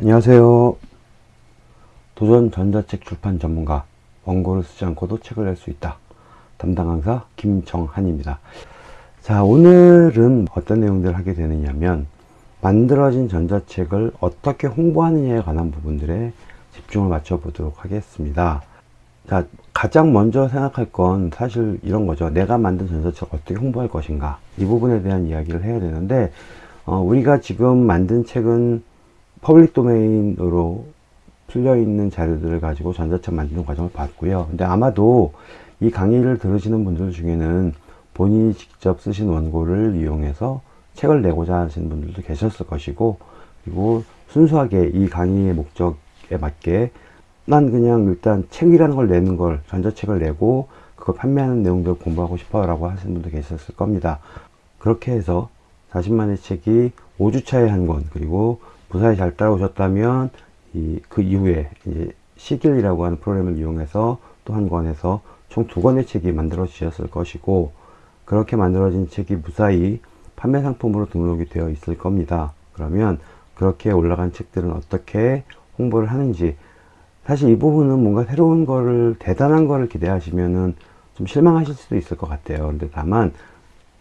안녕하세요. 도전 전자책 출판 전문가 원고를 쓰지 않고도 책을 낼 수 있다. 담당 강사 김정한입니다. 자 오늘은 어떤 내용들을 하게 되느냐면 만들어진 전자책을 어떻게 홍보하느냐에 관한 부분들에 집중을 맞춰 보도록 하겠습니다. 자 가장 먼저 생각할 건 사실 이런 거죠. 내가 만든 전자책을 어떻게 홍보할 것인가 이 부분에 대한 이야기를 해야 되는데 어, 우리가 지금 만든 책은 public domain으로 풀려 있는 자료들을 가지고 전자책 만드는 과정을 봤고요. 근데 아마도 이 강의를 들으시는 분들 중에는 본인이 직접 쓰신 원고를 이용해서 책을 내고자 하시는 분들도 계셨을 것이고 그리고 순수하게 이 강의의 목적에 맞게 난 그냥 일단 책이라는 걸 내는 걸 전자책을 내고 그걸 판매하는 내용들을 공부하고 싶어 라고 하시는 분도 계셨을 겁니다. 그렇게 해서 자신만의 책이 5주차에 한 권 그리고 무사히 잘 따라오셨다면 이, 그 이후에 이제 시길이라고 하는 프로그램을 이용해서 또 한 권에서 총 두 권의 책이 만들어지셨을 것이고 그렇게 만들어진 책이 무사히 판매 상품으로 등록이 되어 있을 겁니다. 그러면 그렇게 올라간 책들은 어떻게 홍보를 하는지 사실 이 부분은 뭔가 새로운 거를 대단한 거를 기대하시면은 좀 실망하실 수도 있을 것 같아요. 그런데 다만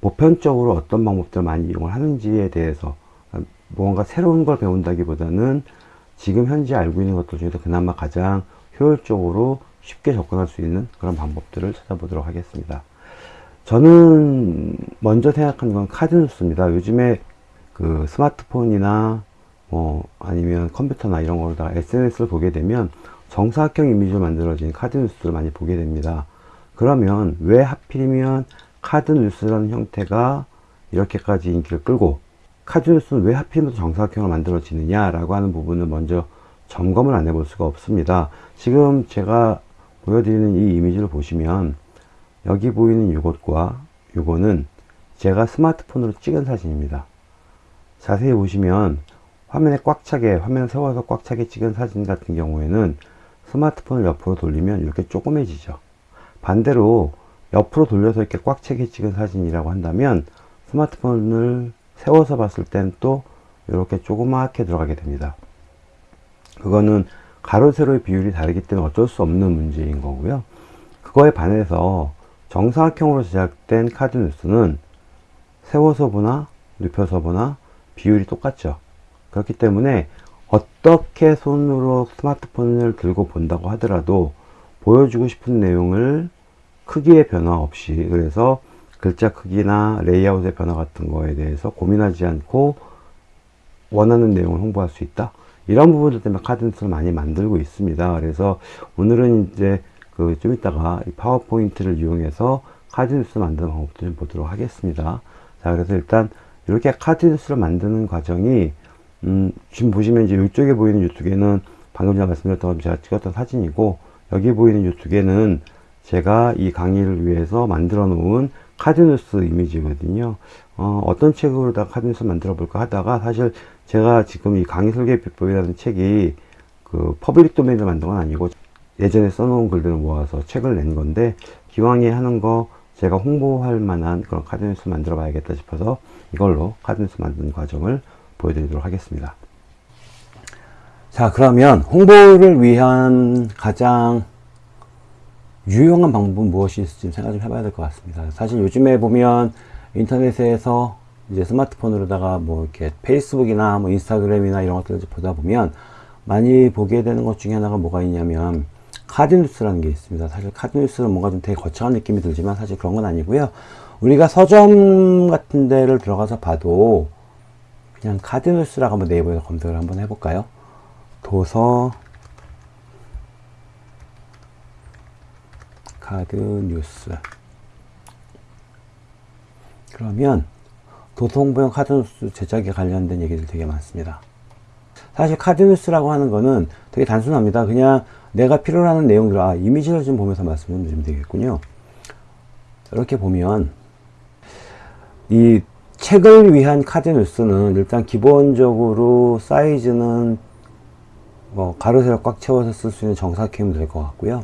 보편적으로 어떤 방법들 많이 이용을 하는지에 대해서 무언가 새로운 걸 배운다기보다는 지금 현재 알고 있는 것들 중에서 그나마 가장 효율적으로 쉽게 접근할 수 있는 그런 방법들을 찾아보도록 하겠습니다. 저는 먼저 생각한 건 카드뉴스입니다. 요즘에 그 스마트폰이나 뭐 아니면 컴퓨터나 이런 거로다 SNS를 보게 되면 정사각형 이미지로 만들어진 카드뉴스를 많이 보게 됩니다. 그러면 왜 하필이면 카드뉴스라는 형태가 이렇게까지 인기를 끌고 카드뉴스는 왜 하필이면 정사각형으로 만들어지느냐 라고 하는 부분을 먼저 점검을 안 해볼 수가 없습니다. 지금 제가 보여드리는 이 이미지를 보시면 여기 보이는 이것과 이거는 제가 스마트폰으로 찍은 사진입니다. 자세히 보시면 화면에 꽉 차게 화면을 세워서 꽉 차게 찍은 사진 같은 경우에는 스마트폰을 옆으로 돌리면 이렇게 조그매지죠. 반대로 옆으로 돌려서 이렇게 꽉 차게 찍은 사진이라고 한다면 스마트폰을 세워서 봤을 땐 또 이렇게 조그맣게 들어가게 됩니다. 그거는 가로 세로의 비율이 다르기 때문에 어쩔 수 없는 문제인 거고요. 그거에 반해서 정사각형으로 제작된 카드 뉴스는 세워서 보나 눕혀서 보나 비율이 똑같죠. 그렇기 때문에 어떻게 손으로 스마트폰을 들고 본다고 하더라도 보여주고 싶은 내용을 크기의 변화 없이 그래서 글자 크기나 레이아웃의 변화 같은 거에 대해서 고민하지 않고 원하는 내용을 홍보할 수 있다. 이런 부분들 때문에 카드뉴스를 많이 만들고 있습니다. 그래서 오늘은 이제 그좀 이따가 파워포인트를 이용해서 카드뉴스 만드는 방법도 좀 보도록 하겠습니다. 자, 그래서 일단 이렇게 카드뉴스를 만드는 과정이 음, 지금 보시면 이제 이쪽에 보이는 걔는 방금 전에 말씀드렸던 제가 찍었던 사진이고 여기 보이는 걔는 제가 이 강의를 위해서 만들어 놓은 카드뉴스 이미지거든요. 어, 어떤 책으로다 카드뉴스 만들어 볼까 하다가 사실 제가 지금 이 강의 설계 비법이라는 책이 그 public domain을 만든 건 아니고 예전에 써놓은 글들을 모아서 책을 낸 건데 기왕에 하는 거 제가 홍보할 만한 그런 카드뉴스 만들어 봐야겠다 싶어서 이걸로 카드뉴스 만드는 과정을 보여드리도록 하겠습니다. 자 그러면 홍보를 위한 가장 유용한 방법은 무엇이 있을지 생각 좀 해봐야 될 것 같습니다. 사실 요즘에 보면 인터넷에서 이제 스마트폰으로다가 뭐 이렇게 페이스북이나 뭐 인스타그램이나 이런 것들을 보다 보면 많이 보게 되는 것 중에 하나가 뭐가 있냐면 카드뉴스라는 게 있습니다. 사실 카드뉴스는 뭔가 좀 되게 거창한 느낌이 들지만 사실 그런 건 아니고요. 우리가 서점 같은 데를 들어가서 봐도 그냥 카드뉴스라고 한번 네이버에서 검색을 한번 해볼까요? 도서 카드 뉴스. 그러면 도서홍보용 카드 뉴스 제작에 관련된 얘기들 되게 많습니다. 사실 카드 뉴스라고 하는 거는 되게 단순합니다. 그냥 내가 필요로 하는 내용들 아 이미지를 좀 보면서 말씀을 드리면 되겠군요. 이렇게 보면 이 책을 위한 카드 뉴스는 일단 기본적으로 사이즈는 뭐 가로 세로 꽉 채워서 쓸 수 있는 정사각형이 될 것 같고요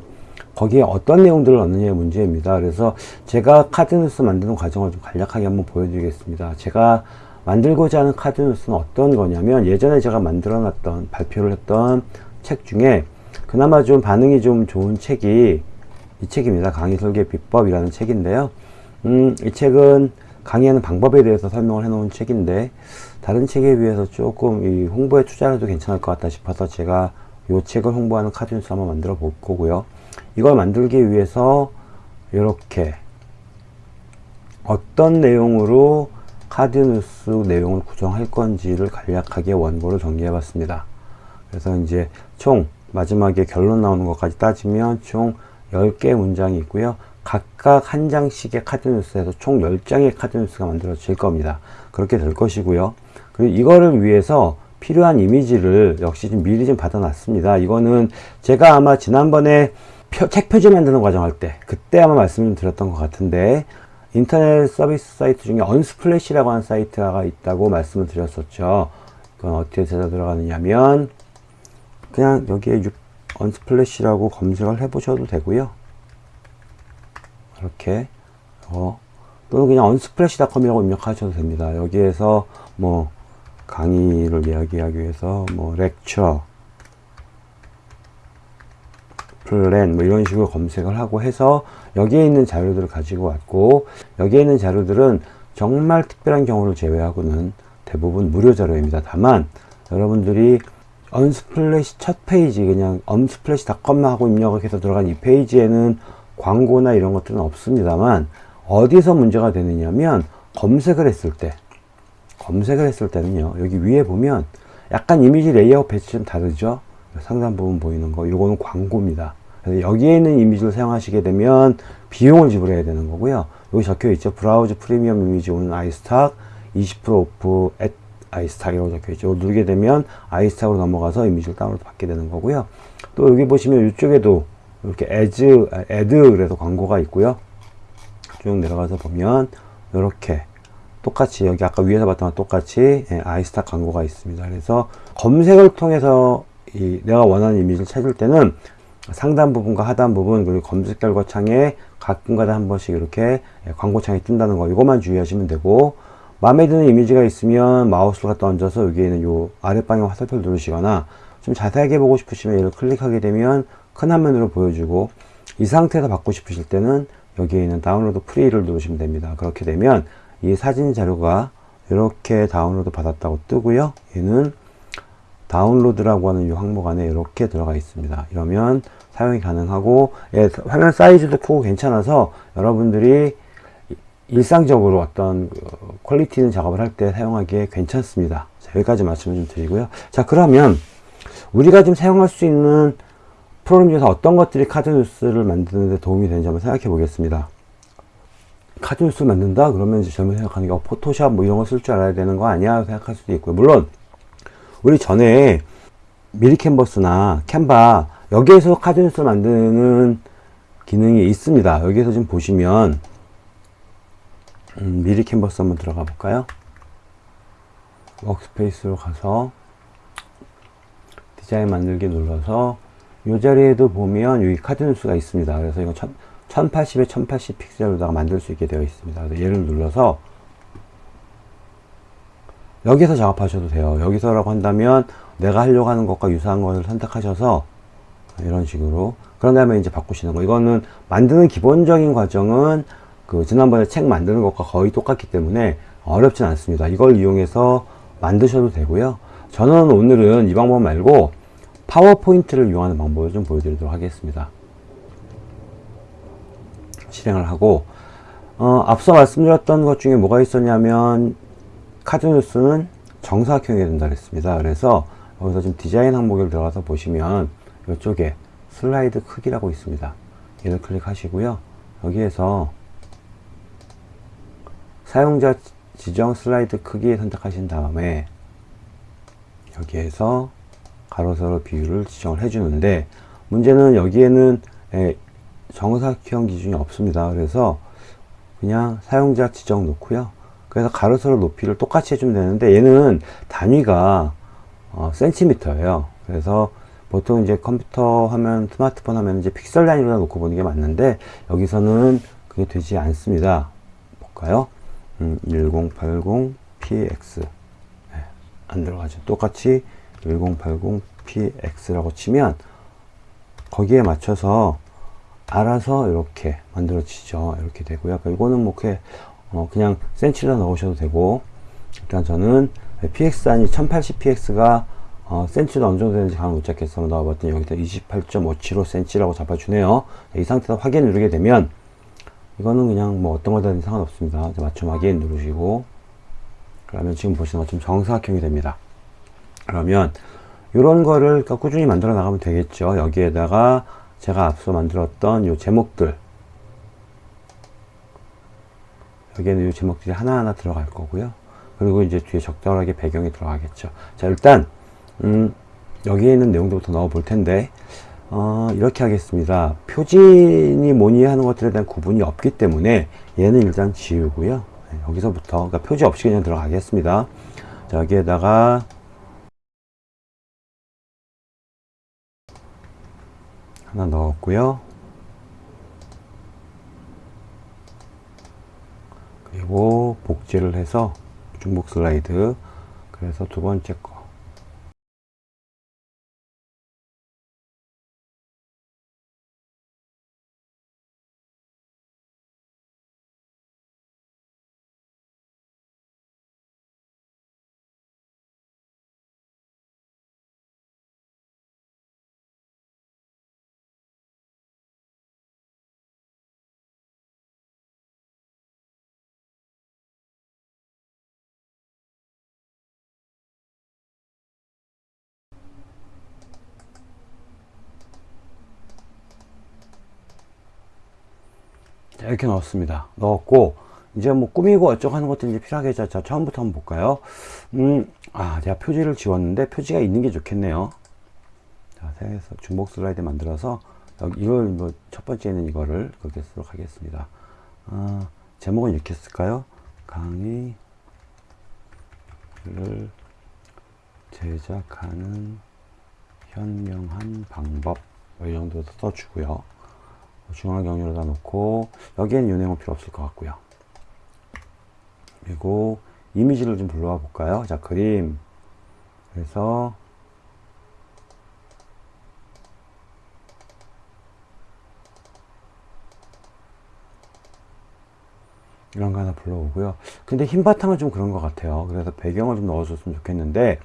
거기에 어떤 내용들을 넣느냐의 문제입니다. 그래서 제가 카드뉴스 만드는 과정을 좀 간략하게 한번 보여드리겠습니다. 제가 만들고자 하는 카드 뉴스는 어떤 거냐면 예전에 제가 만들어 놨던 발표를 했던 책 중에 그나마 좀 반응이 좀 좋은 책이 이 책입니다. 강의 설계 비법이라는 책인데요. 음, 이 책은 강의하는 방법에 대해서 설명을 해 놓은 책인데 다른 책에 비해서 조금 이 홍보에 투자해도 괜찮을 것 같다 싶어서 제가 이 책을 홍보하는 카드 뉴스 한번 만들어 볼 거고요. 이걸 만들기 위해서 이렇게 어떤 내용으로 카드 뉴스 내용을 구성할 건지를 간략하게 원고를 정리해 봤습니다. 그래서 이제 총 마지막에 결론 나오는 것까지 따지면 총 10개의 문장이 있고요. 각각 한 장씩의 카드 뉴스에서 총 10장의 카드 뉴스가 만들어질 겁니다. 그렇게 될 것이고요. 그리고 이거를 위해서 필요한 이미지를 역시 좀 미리 좀 받아놨습니다. 이거는 제가 아마 지난번에 표, 책 표지 만드는 과정 할 때, 그때 아마 말씀을 드렸던 것 같은데, 인터넷 서비스 사이트 중에 Unsplash라고 하는 사이트가 있다고 말씀을 드렸었죠. 그건 어떻게 제가 들어가느냐면, 그냥 여기에 Unsplash라고 검색을 해 보셔도 되고요. 이렇게, 어, 또는 그냥 Unsplash.com이라고 입력하셔도 됩니다. 여기에서 뭐, 강의를 이야기하기 위해서 뭐 lecture, 플랜 뭐 이런 식으로 검색을 하고 해서 여기에 있는 자료들을 가지고 왔고 여기에 있는 자료들은 정말 특별한 경우를 제외하고는 대부분 무료 자료입니다. 다만 여러분들이 Unsplash 첫 페이지 그냥 Unsplash.com 하고 입력을 해서 들어간 이 페이지에는 광고나 이런 것들은 없습니다만 어디서 문제가 되느냐면 검색을 했을 때 검색을 했을 때는요 여기 위에 보면 약간 이미지 레이아웃 배치 좀 다르죠 상단 부분 보이는 거. 이거는 광고입니다. 그래서 여기에 있는 이미지를 사용하시게 되면 비용을 지불해야 되는 거고요. 여기 적혀 있죠? Browse premium images on iStock 20% off at iStock이라고 적혀 있죠? 이걸 누르게 되면 iStock으로 넘어가서 이미지를 다운로드 받게 되는 거고요. 또 여기 보시면 이쪽에도 이렇게 ads ad 그래서 광고가 있고요. 쭉 내려가서 보면 이렇게 똑같이 여기 아까 위에서 봤던 것 똑같이 예, 아이스탁 광고가 있습니다. 그래서 검색을 통해서 이 내가 원하는 이미지를 찾을 때는 상단 부분과 하단 부분 그리고 검색 결과 창에 가끔가다 한 번씩 이렇게 예, 광고 창이 뜬다는 거 이것만 주의하시면 되고 마음에 드는 이미지가 있으면 마우스를 갖다 얹어서 여기에 있는 요 아랫방향 화살표를 누르시거나 좀 자세하게 보고 싶으시면 얘를 클릭하게 되면 큰 화면으로 보여주고 이 상태에서 받고 싶으실 때는 여기에 있는 다운로드 free를 누르시면 됩니다. 그렇게 되면 이 사진 자료가 이렇게 다운로드 받았다고 뜨고요. 얘는 다운로드라고 하는 이 항목 안에 이렇게 들어가 있습니다. 이러면 사용이 가능하고 예, 화면 사이즈도 크고 괜찮아서 여러분들이 일상적으로 어떤 그 퀄리티 있는 작업을 할 때 사용하기에 괜찮습니다. 자, 여기까지 말씀을 좀 드리고요. 자 그러면 우리가 좀 사용할 수 있는 프로그램 중에서 어떤 것들이 카드 뉴스를 만드는 데 도움이 되는지 한번 생각해 보겠습니다. 카드 뉴스 만든다? 그러면 이제 젊은 생각하는 게 어, 포토샵 뭐 이런 거 쓸 줄 알아야 되는 거 아니야? 생각할 수도 있고요. 물론 우리 전에 미리 캔버스나 캔바 여기에서 카드 뉴스 만드는 기능이 있습니다. 여기에서 좀 보시면 음, 미리 캔버스 한번 들어가 볼까요? workspace로 가서 디자인 만들기 눌러서 이 자리에도 보면 여기 카드 뉴스가 있습니다. 그래서 이거 1080에 1080 픽셀로다가 만들 수 있게 되어 있습니다. 얘를 눌러서 여기서 작업하셔도 돼요. 여기서라고 한다면 내가 하려고 하는 것과 유사한 것을 선택하셔서 이런 식으로 그런 다음에 이제 바꾸시는 거 이거는 만드는 기본적인 과정은 그 지난번에 책 만드는 것과 거의 똑같기 때문에 어렵진 않습니다. 이걸 이용해서 만드셔도 되고요. 저는 오늘은 이 방법 말고 파워포인트를 이용하는 방법을 좀 보여드리도록 하겠습니다. 실행을 하고 어, 앞서 말씀드렸던 것 중에 뭐가 있었냐면 카드 뉴스는 정사각형이 된다 그랬습니다. 그래서 여기서 지금 디자인 항목에 들어가서 보시면 이쪽에 슬라이드 크기라고 있습니다. 얘를 클릭하시고요. 여기에서 사용자 지정 슬라이드 크기 선택하신 다음에 여기에서 가로 세로 비율을 지정을 해주는데 문제는 여기에는 정사각형 기준이 없습니다. 그래서 그냥 사용자 지정 놓고요. 그래서 가로 세로 높이를 똑같이 해주면 되는데 얘는 단위가 어, 센티미터예요. 그래서 보통 이제 컴퓨터 화면, 스마트폰 화면 이제 픽셀 단위로 놓고 보는 게 맞는데 여기서는 그게 되지 않습니다. 볼까요? 음, 1080 px 네, 안 들어가죠. 똑같이 1080 px라고 치면 거기에 맞춰서 알아서 이렇게 만들어지죠. 이렇게 되고요. 그러니까 이거는 뭐 그냥, 어, 그냥 센치를 넣으셔도 되고 일단 저는 px 아니 1080px가 어, 센치도 어느 정도 되는지 감을 못 잡겠어 넣어봤더니 여기다 28.575cm라고 잡아주네요. 이 상태에서 확인 누르게 되면 이거는 그냥 뭐 어떤 거든 상관없습니다. 맞춤 확인 누르시고 그러면 지금 보시는 것처럼 정사각형이 됩니다. 그러면 이런 거를 꾸준히 만들어 나가면 되겠죠. 여기에다가 제가 앞서 만들었던 요 제목들 여기에는 요 제목들이 하나하나 들어갈 거고요. 그리고 이제 뒤에 적절하게 배경이 들어가겠죠. 자 일단 음, 여기에 있는 내용들부터 넣어 볼 텐데 어, 이렇게 하겠습니다. 표진이 뭐니 하는 것들에 대한 구분이 없기 때문에 얘는 일단 지우고요. 네, 여기서부터 그러니까 표지 없이 그냥 들어가겠습니다. 자, 여기에다가 하나 넣었고요. 그리고 복제를 해서 중복 슬라이드. 그래서 두 번째 거 이렇게 넣었습니다. 넣었고, 이제 뭐 꾸미고 어쩌고 하는 것들이 이제 필요하겠죠. 자, 처음부터 한번 볼까요? 음, 아, 제가 표지를 지웠는데 표지가 있는 게 좋겠네요. 자, 생에서 중복 슬라이드 만들어서, 이걸 뭐 첫 번째는 이거를 그렇게 쓰도록 하겠습니다. 아, 제목은 이렇게 쓸까요? 강의를 제작하는 현명한 방법. 뭐이 정도 써주고요. 중앙 경로에다 놓고 여기엔 윤행은 필요 없을 것 같고요. 그리고 이미지를 좀 불러와 볼까요? 자 그림. 그래서 이런 거 하나 불러오고요. 근데 흰 바탕은 좀 그런 것 같아요. 그래서 배경을 좀 넣어줬으면 좋겠는데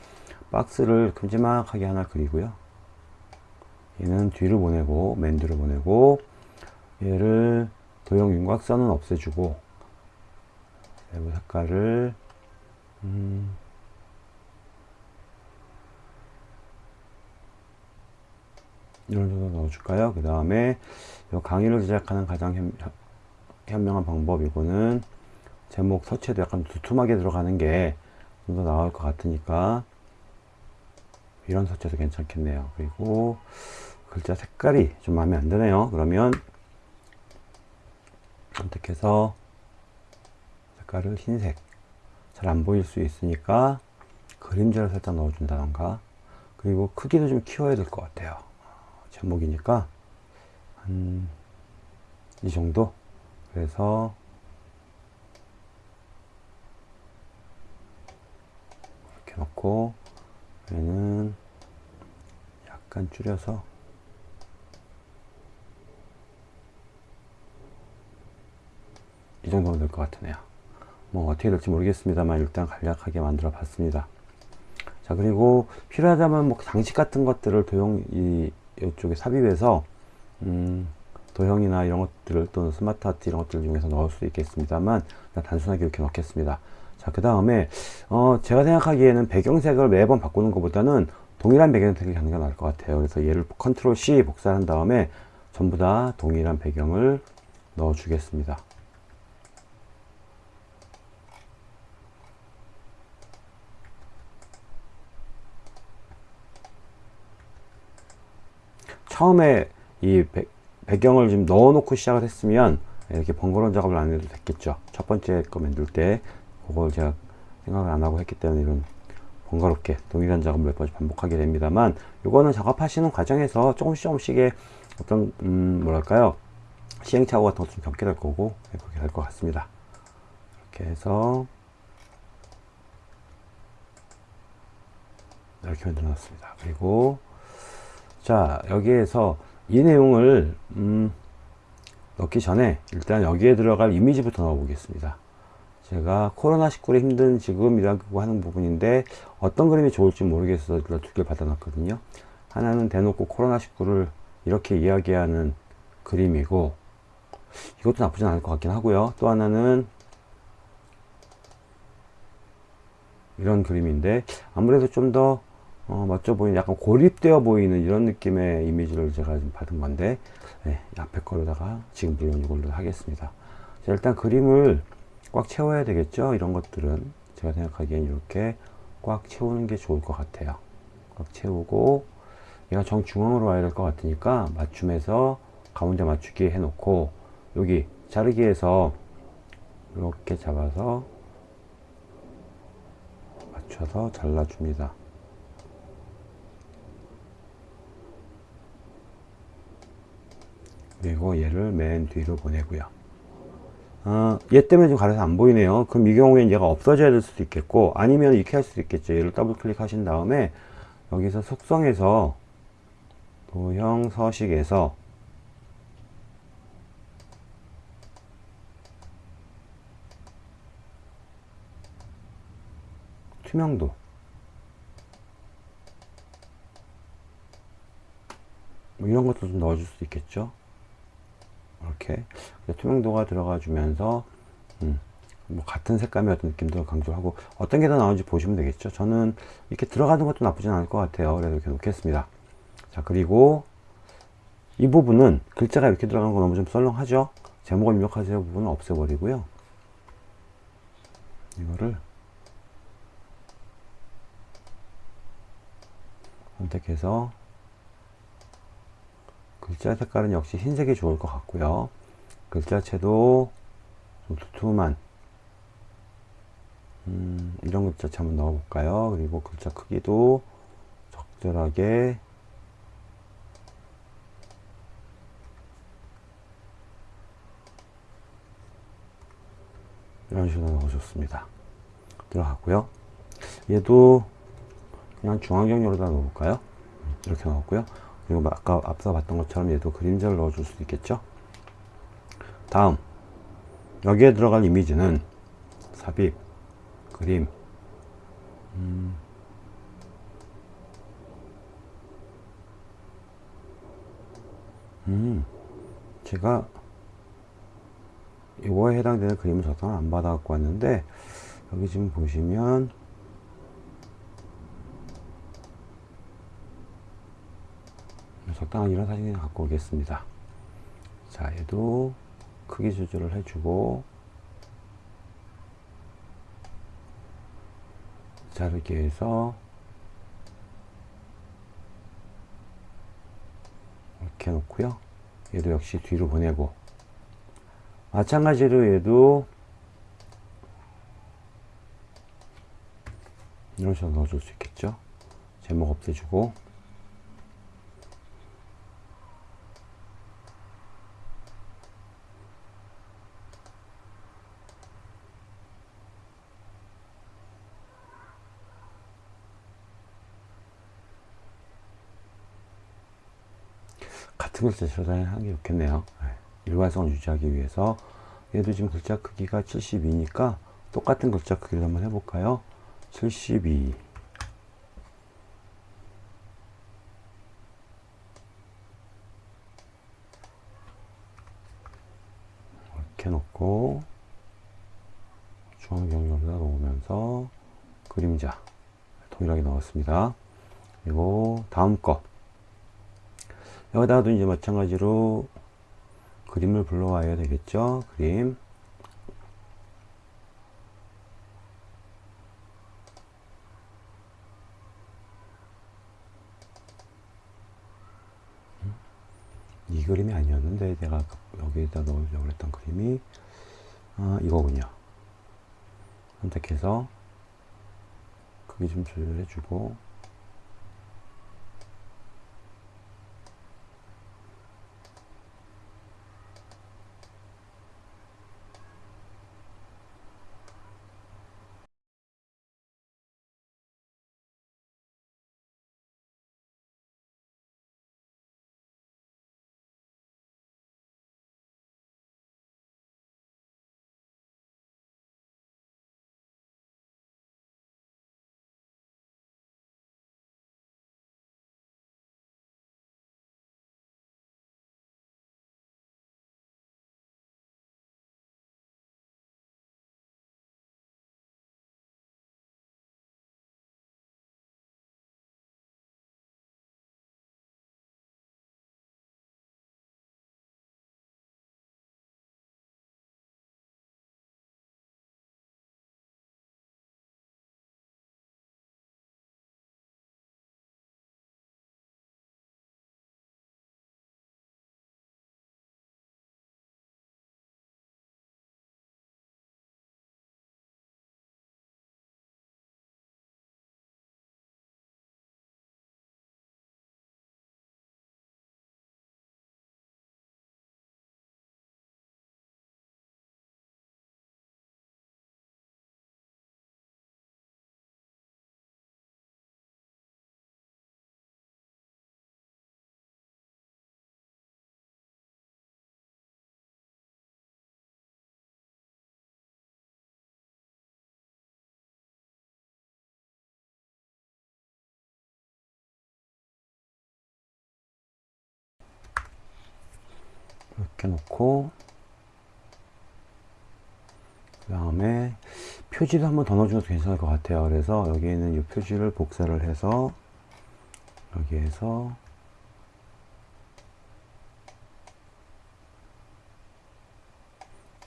박스를 큼지막하게 하나 그리고요. 얘는 뒤를 보내고 맨 뒤를 보내고 얘를 도형 윤곽선은 없애주고 내부 색깔을 음 이런 정도 넣어줄까요? 그 다음에 강의를 제작하는 가장 현, 현명한 방법 이거는 제목 서체도 약간 두툼하게 들어가는 게 좀 더 나을 것 같으니까 이런 서체도 괜찮겠네요. 그리고 글자 색깔이 좀 마음에 안 드네요. 그러면 선택해서 색깔을 흰색 잘 안 보일 수 있으니까 그림자를 살짝 넣어준다던가. 그리고 크기도 좀 키워야 될 것 같아요. 제목이니까. 한 이 정도? 그래서 이렇게 넣고 얘는 약간 줄여서 이 정도면 될 것 같으네요. 뭐 어떻게 될지 모르겠습니다만 일단 간략하게 만들어 봤습니다. 자 그리고 필요하다면 뭐 장식 같은 것들을 도형 이 이쪽에 삽입해서 음, 도형이나 이런 것들을 또는 smart art 이런 것들 중에서 넣을 수 있겠습니다만 단순하게 이렇게 넣겠습니다. 자 그 다음에 어, 제가 생각하기에는 배경색을 매번 바꾸는 것보다는 동일한 배경색을 하는 게 나을 것 같아요. 그래서 얘를 컨트롤 C 복사한 다음에 전부 다 동일한 배경을 넣어 주겠습니다 처음에 이 배, 배경을 좀 넣어 놓고 시작을 했으면 이렇게 번거로운 작업을 안 해도 됐겠죠. 첫 번째 거 만들 때 그걸 제가 생각을 안 하고 했기 때문에 이런 번거롭게 동일한 작업을 몇 번씩 반복하게 됩니다만 이거는 작업하시는 과정에서 조금씩 조금씩의 어떤 음 뭐랄까요? 시행착오 같은 것좀 겪게 될 거고 네, 그렇게 될 것 같습니다. 이렇게 해서 이렇게 만들어 놨습니다. 그리고 자 여기에서 이 내용을 음, 넣기 전에 일단 여기에 들어갈 이미지부터 넣어 보겠습니다. 제가 코로나19로 힘든 지금이라고 하는 부분인데 어떤 그림이 좋을지 모르겠어서 두 개를 받아놨거든요. 하나는 대놓고 코로나19를 이렇게 이야기하는 그림이고 이것도 나쁘진 않을 것 같긴 하고요. 또 하나는 이런 그림인데 아무래도 좀 더 어, 멋져 보이는 약간 고립되어 보이는 이런 느낌의 이미지를 제가 좀 받은 건데 네, 앞에 거로다가 지금 물론 이걸로 하겠습니다. 자, 일단 그림을 꽉 채워야 되겠죠? 이런 것들은 제가 생각하기엔 이렇게 꽉 채우는 게 좋을 것 같아요. 꽉 채우고 얘가 정중앙으로 와야 될 것 같으니까 맞춤해서 가운데 맞추기 해 놓고 여기 자르기에서 이렇게 잡아서 맞춰서 잘라줍니다 그리고 얘를 맨 뒤로 보내고요. 어, 얘 때문에 좀 가려서 안 보이네요. 그럼 이 경우에는 얘가 없어져야 될 수도 있겠고 아니면 이렇게 할 수도 있겠죠. 얘를 더블 클릭하신 다음에 여기서 속성에서 도형 서식에서 투명도 뭐 이런 것도 좀 넣어줄 수 있겠죠 이렇게 투명도가 들어가 주면서 음, 뭐 같은 색감의 어떤 느낌도 강조하고 어떤 게 더 나오는지 보시면 되겠죠. 저는 이렇게 들어가는 것도 나쁘진 않을 것 같아요. 그래서 이렇게 놓겠습니다. 자 그리고 이 부분은 글자가 이렇게 들어가는 거 너무 좀 썰렁하죠? 제목을 입력하세요. 부분은 없애버리고요. 이거를 선택해서 글자 색깔은 역시 흰색이 좋을 것 같고요. 글자체도 좀 두툼한 음, 이런 글자체 한번 넣어 볼까요? 그리고 글자 크기도 적절하게 이런 식으로 넣어줬습니다. 들어갔고요. 얘도 그냥 중앙정렬로다 넣어볼까요? 이렇게 넣었고요 그리고 아까 앞서 봤던 것처럼 얘도 그림자를 넣어줄 수 있겠죠? 다음. 여기에 들어갈 이미지는 삽입 그림. 음, 음. 제가 이거에 해당되는 그림을 저장을 안 받아 갖고 왔는데 여기 지금 보시면 적당한 이런 사진을 갖고 오겠습니다. 자 얘도 크기 조절을 해주고. 자르기 위해서 이렇게 놓고요. 얘도 역시 뒤로 보내고. 마찬가지로 얘도 이런 식으로 넣어줄 수 있겠죠? 제목 없애주고 같은 글자 저장하는 게 좋겠네요. 네. 일관성을 유지하기 위해서. 얘도 지금 글자 크기가 72니까 똑같은 글자 크기를 한번 해볼까요? 72 이렇게 놓고 중앙 경로에다 놓으면서 그림자 동일하게 넣었습니다. 그리고 다음 거 여기다가도 이제 마찬가지로 그림을 불러와야 되겠죠? 그림. 이 그림이 아니었는데 내가 여기에다 넣으려고 했던 그림이 아, 이거군요. 선택해서 크기 좀 조절해 주고 이렇게 놓고 그 다음에 표지도 한번 더 넣어줘도 괜찮을 것 같아요. 그래서 여기에는 이 표지를 복사를 해서 여기에서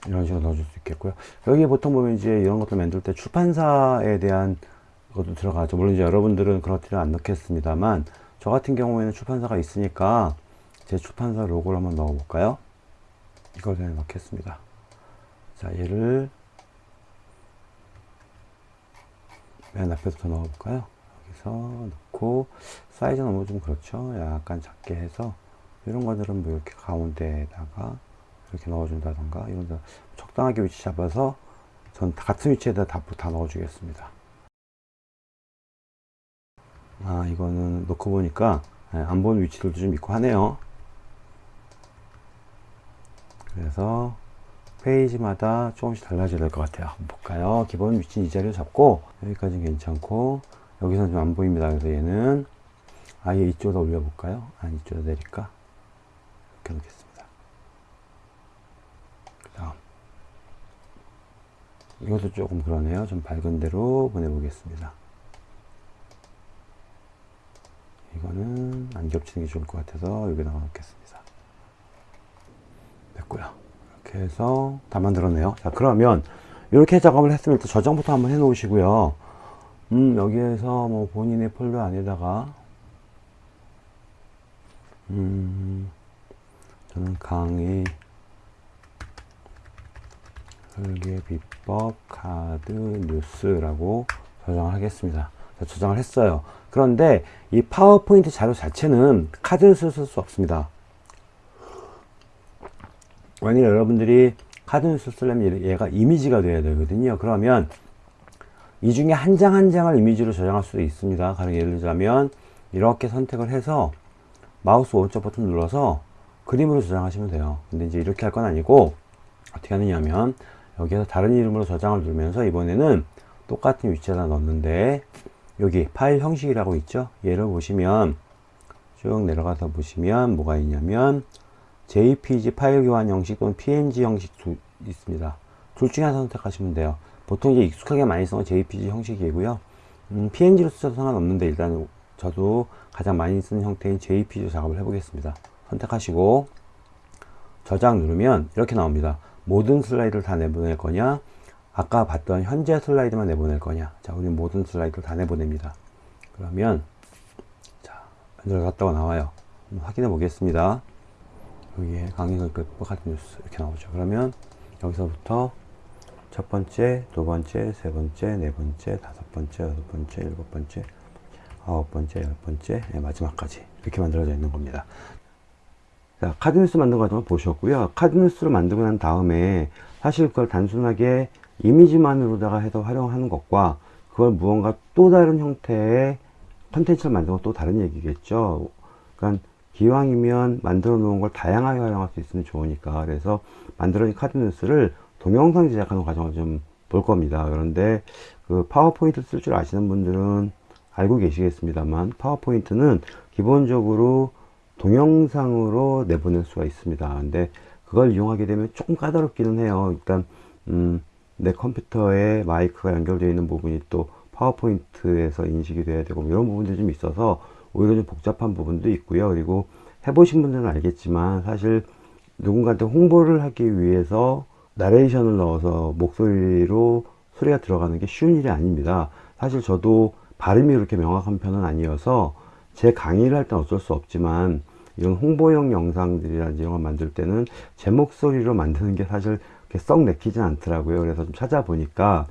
이런 식으로 넣어줄 수 있겠고요. 여기 보통 보면 이제 이런 것들 만들 때 출판사에 대한 것도 들어가죠. 물론 이제 여러분들은 그렇지는 않겠습니다만 저 같은 경우에는 출판사가 있으니까 제 출판사 로고를 한번 넣어 볼까요 이걸 그냥 넣겠습니다. 자 얘를 맨 앞에부터 넣어 볼까요? 여기서 넣고 사이즈 너무 좀 그렇죠? 약간 작게 해서 이런 것들은 뭐 이렇게 가운데에다가 이렇게 넣어준다던가 이런 데 적당하게 위치 잡아서 전 같은 위치에다 다, 다 넣어주겠습니다. 아 이거는 놓고 보니까 예, 안 보는 위치들도 좀 있고 하네요 그래서 페이지마다 조금씩 달라져야 될 것 같아요. 한번 볼까요? 기본 위치는 이 자리를 잡고 여기까지는 괜찮고 여기서는 좀 안 보입니다. 그래서 얘는 아예 이쪽으로 올려 볼까요? 아니 이쪽으로 내릴까? 이렇게 놓겠습니다. 그 다음. 이것도 조금 그러네요. 좀 밝은 대로 보내보겠습니다. 이거는 안 겹치는 게 좋을 것 같아서 여기다가 놓겠습니다 됐고요. 이렇게 해서 다 만들었네요. 자 그러면 이렇게 작업을 했으면 일단 저장부터 한번 해 놓으시고요. 음 여기에서 뭐 본인의 폴더 안에다가 음 저는 강의 설계 비법 카드 뉴스라고 저장을 하겠습니다. 자, 저장을 했어요. 그런데 이 파워포인트 자료 자체는 카드뉴스를 쓸 수 없습니다 만약 여러분들이 카드뉴스 쓰려면 얘가 이미지가 돼야 되거든요. 그러면 이 중에 한 장 한 장을 이미지로 저장할 수도 있습니다. 가령 예를 들자면 이렇게 선택을 해서 마우스 오른쪽 버튼 눌러서 그림으로 저장하시면 돼요. 근데 이제 이렇게 할 건 아니고 어떻게 하느냐면 여기에서 다른 이름으로 저장을 누르면서 이번에는 똑같은 위치에다 넣는데 여기 파일 형식이라고 있죠? 얘를 보시면 쭉 내려가서 보시면 뭐가 있냐면 JPG 파일 교환 형식 또는 PNG 형식 두 있습니다. 둘 중에 하나 선택하시면 돼요. 보통 이제 익숙하게 많이 쓰는 JPG 형식이고요. 음, PNG로 쓰셔도 상관없는데 일단 저도 가장 많이 쓰는 형태인 JPG로 작업을 해 보겠습니다. 선택하시고 저장 누르면 이렇게 나옵니다. 모든 슬라이드를 다 내보낼 거냐? 아까 봤던 현재 슬라이드만 내보낼 거냐? 자 우리는 모든 슬라이드를 다 내보냅니다. 그러면 자 들어갔다가 나와요. 확인해 보겠습니다 여기에 강의설 끝 같은 뉴스 이렇게 나오죠. 그러면 여기서부터 첫 번째 두 번째 세 번째 네 번째 다섯 번째 여섯 번째 일곱 번째 아홉 번째 열 번째 네, 마지막까지 이렇게 만들어져 있는 겁니다. 자 카드 뉴스 만든 과정을 보셨고요. 카드 뉴스를 만들고 난 다음에 사실 그걸 단순하게 이미지만으로다가 해서 활용하는 것과 그걸 무언가 또 다른 형태의 컨텐츠를 건 또 다른 얘기겠죠. 그러니까 기왕이면 만들어 놓은 걸 다양하게 활용할 수 있으면 좋으니까 그래서 만들어진 카드 뉴스를 동영상 제작하는 과정을 좀 볼 겁니다. 그런데 그 파워포인트 쓸 줄 아시는 분들은 알고 계시겠습니다만 파워포인트는 기본적으로 동영상으로 내보낼 수가 있습니다. 근데 그걸 이용하게 되면 조금 까다롭기는 해요. 일단 음, 내 컴퓨터에 마이크가 연결되어 있는 부분이 또 파워포인트에서 인식이 돼야 되고 이런 부분들이 좀 있어서 오히려 좀 복잡한 부분도 있고요 그리고 해보신 분들은 알겠지만 사실 누군가한테 홍보를 하기 위해서 나레이션을 넣어서 목소리로 소리가 들어가는 게 쉬운 일이 아닙니다 사실 저도 발음이 그렇게 명확한 편은 아니어서 제 강의를 할 땐 어쩔 수 없지만 이런 홍보용 영상들이라든지 이런 걸 만들 때는 제 목소리로 만드는 게 사실 썩 내키진 않더라고요. 그래서 좀 찾아보니까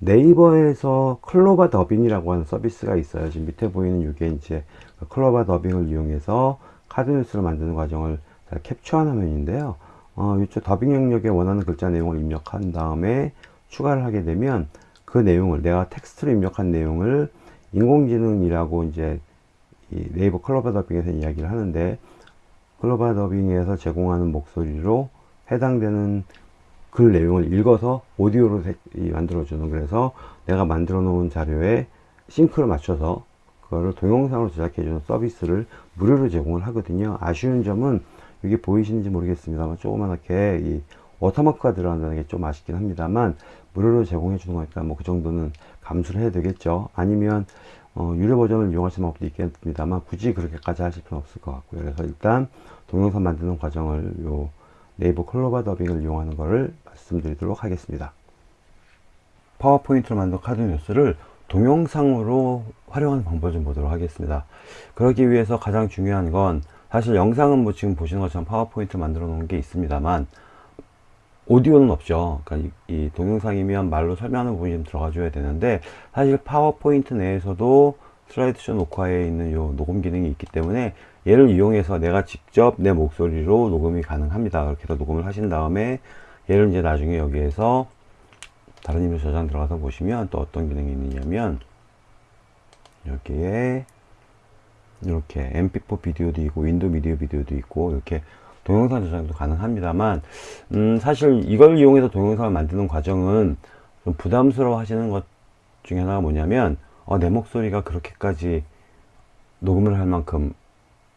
네이버에서 클로바 더빙이라고 하는 서비스가 있어요. 지금 밑에 보이는 이게 이제 그 클로바 더빙을 이용해서 카드 뉴스를 만드는 과정을 캡처한 화면인데요. 어, 이쪽 더빙 영역에 원하는 글자 내용을 입력한 다음에 추가를 하게 되면 그 내용을 내가 텍스트로 입력한 내용을 인공지능이라고 이제 네이버 클로바 더빙에서 이야기를 하는데 클로바 더빙에서 제공하는 목소리로 해당되는 글 내용을 읽어서 오디오로 만들어주는 그래서 내가 만들어 놓은 자료에 싱크를 맞춰서 그거를 동영상으로 제작해 주는 서비스를 무료로 제공을 하거든요. 아쉬운 점은 이게 보이시는지 모르겠습니다만 조그맣게 이 워터마크가 들어간다는 게 좀 아쉽긴 합니다만 무료로 제공해 주는 거니까 뭐 그 정도는 감수를 해야 되겠죠. 아니면 어, 유료 버전을 이용하시는 방법도 있겠습니다만 굳이 그렇게까지 하실 필요는 없을 것 같고요. 그래서 일단 동영상 만드는 과정을 요 네이버 클로바 더빙을 이용하는 것을 말씀드리도록 하겠습니다. 파워포인트로 만든 카드 뉴스를 동영상으로 활용하는 방법을 좀 보도록 하겠습니다. 그러기 위해서 가장 중요한 건 사실 영상은 뭐 지금 보시는 것처럼 파워포인트 만들어 놓은 게 있습니다만 오디오는 없죠. 그러니까 이, 이 동영상이면 말로 설명하는 부분이 좀 들어가 줘야 되는데 사실 파워포인트 내에서도 슬라이드쇼 녹화에 있는 요 녹음 기능이 있기 때문에 얘를 이용해서 내가 직접 내 목소리로 녹음이 가능합니다. 그렇게 해서 녹음을 하신 다음에 얘를 이제 나중에 여기에서 다른 이미지 저장 들어가서 보시면 또 어떤 기능이 있느냐면 여기에 이렇게 mp4 비디오도 있고 윈도우 미디어 비디오도 있고 이렇게 동영상 저장도 가능합니다만 음 사실 이걸 이용해서 동영상을 만드는 과정은 좀 부담스러워 하시는 것 중에 하나가 뭐냐면 어, 내 목소리가 그렇게까지 녹음을 할 만큼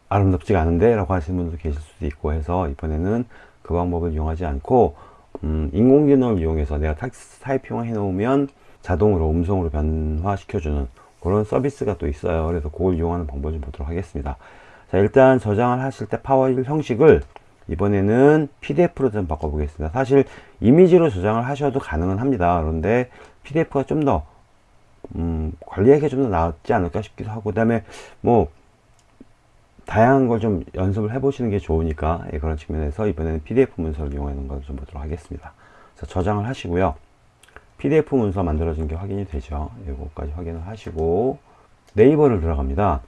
아름답지가 않은데? 라고 하시는 분도 계실 수도 있고 해서 이번에는 그 방법을 이용하지 않고 음, 인공지능을 이용해서 내가 텍스트 타이핑을 해 놓으면 자동으로 음성으로 변화시켜 주는 그런 서비스가 또 있어요. 그래서 그걸 이용하는 방법을 좀 보도록 하겠습니다. 자 일단 저장을 하실 때 파일 형식을 이번에는 pdf로 좀 바꿔 보겠습니다. 사실 이미지로 저장을 하셔도 가능은 합니다. 그런데 pdf가 좀 더 음, 관리하기 좀더 낫지 않을까 싶기도 하고 그 다음에 뭐 다양한 걸 좀 연습을 해 보시는 게 좋으니까 예, 그런 측면에서 이번에는 pdf 문서를 이용하는 걸 좀 보도록 하겠습니다. 자, 저장을 하시고요. Pdf 문서 만들어진 게 확인이 되죠. 이거까지 확인을 하시고 네이버를 들어갑니다.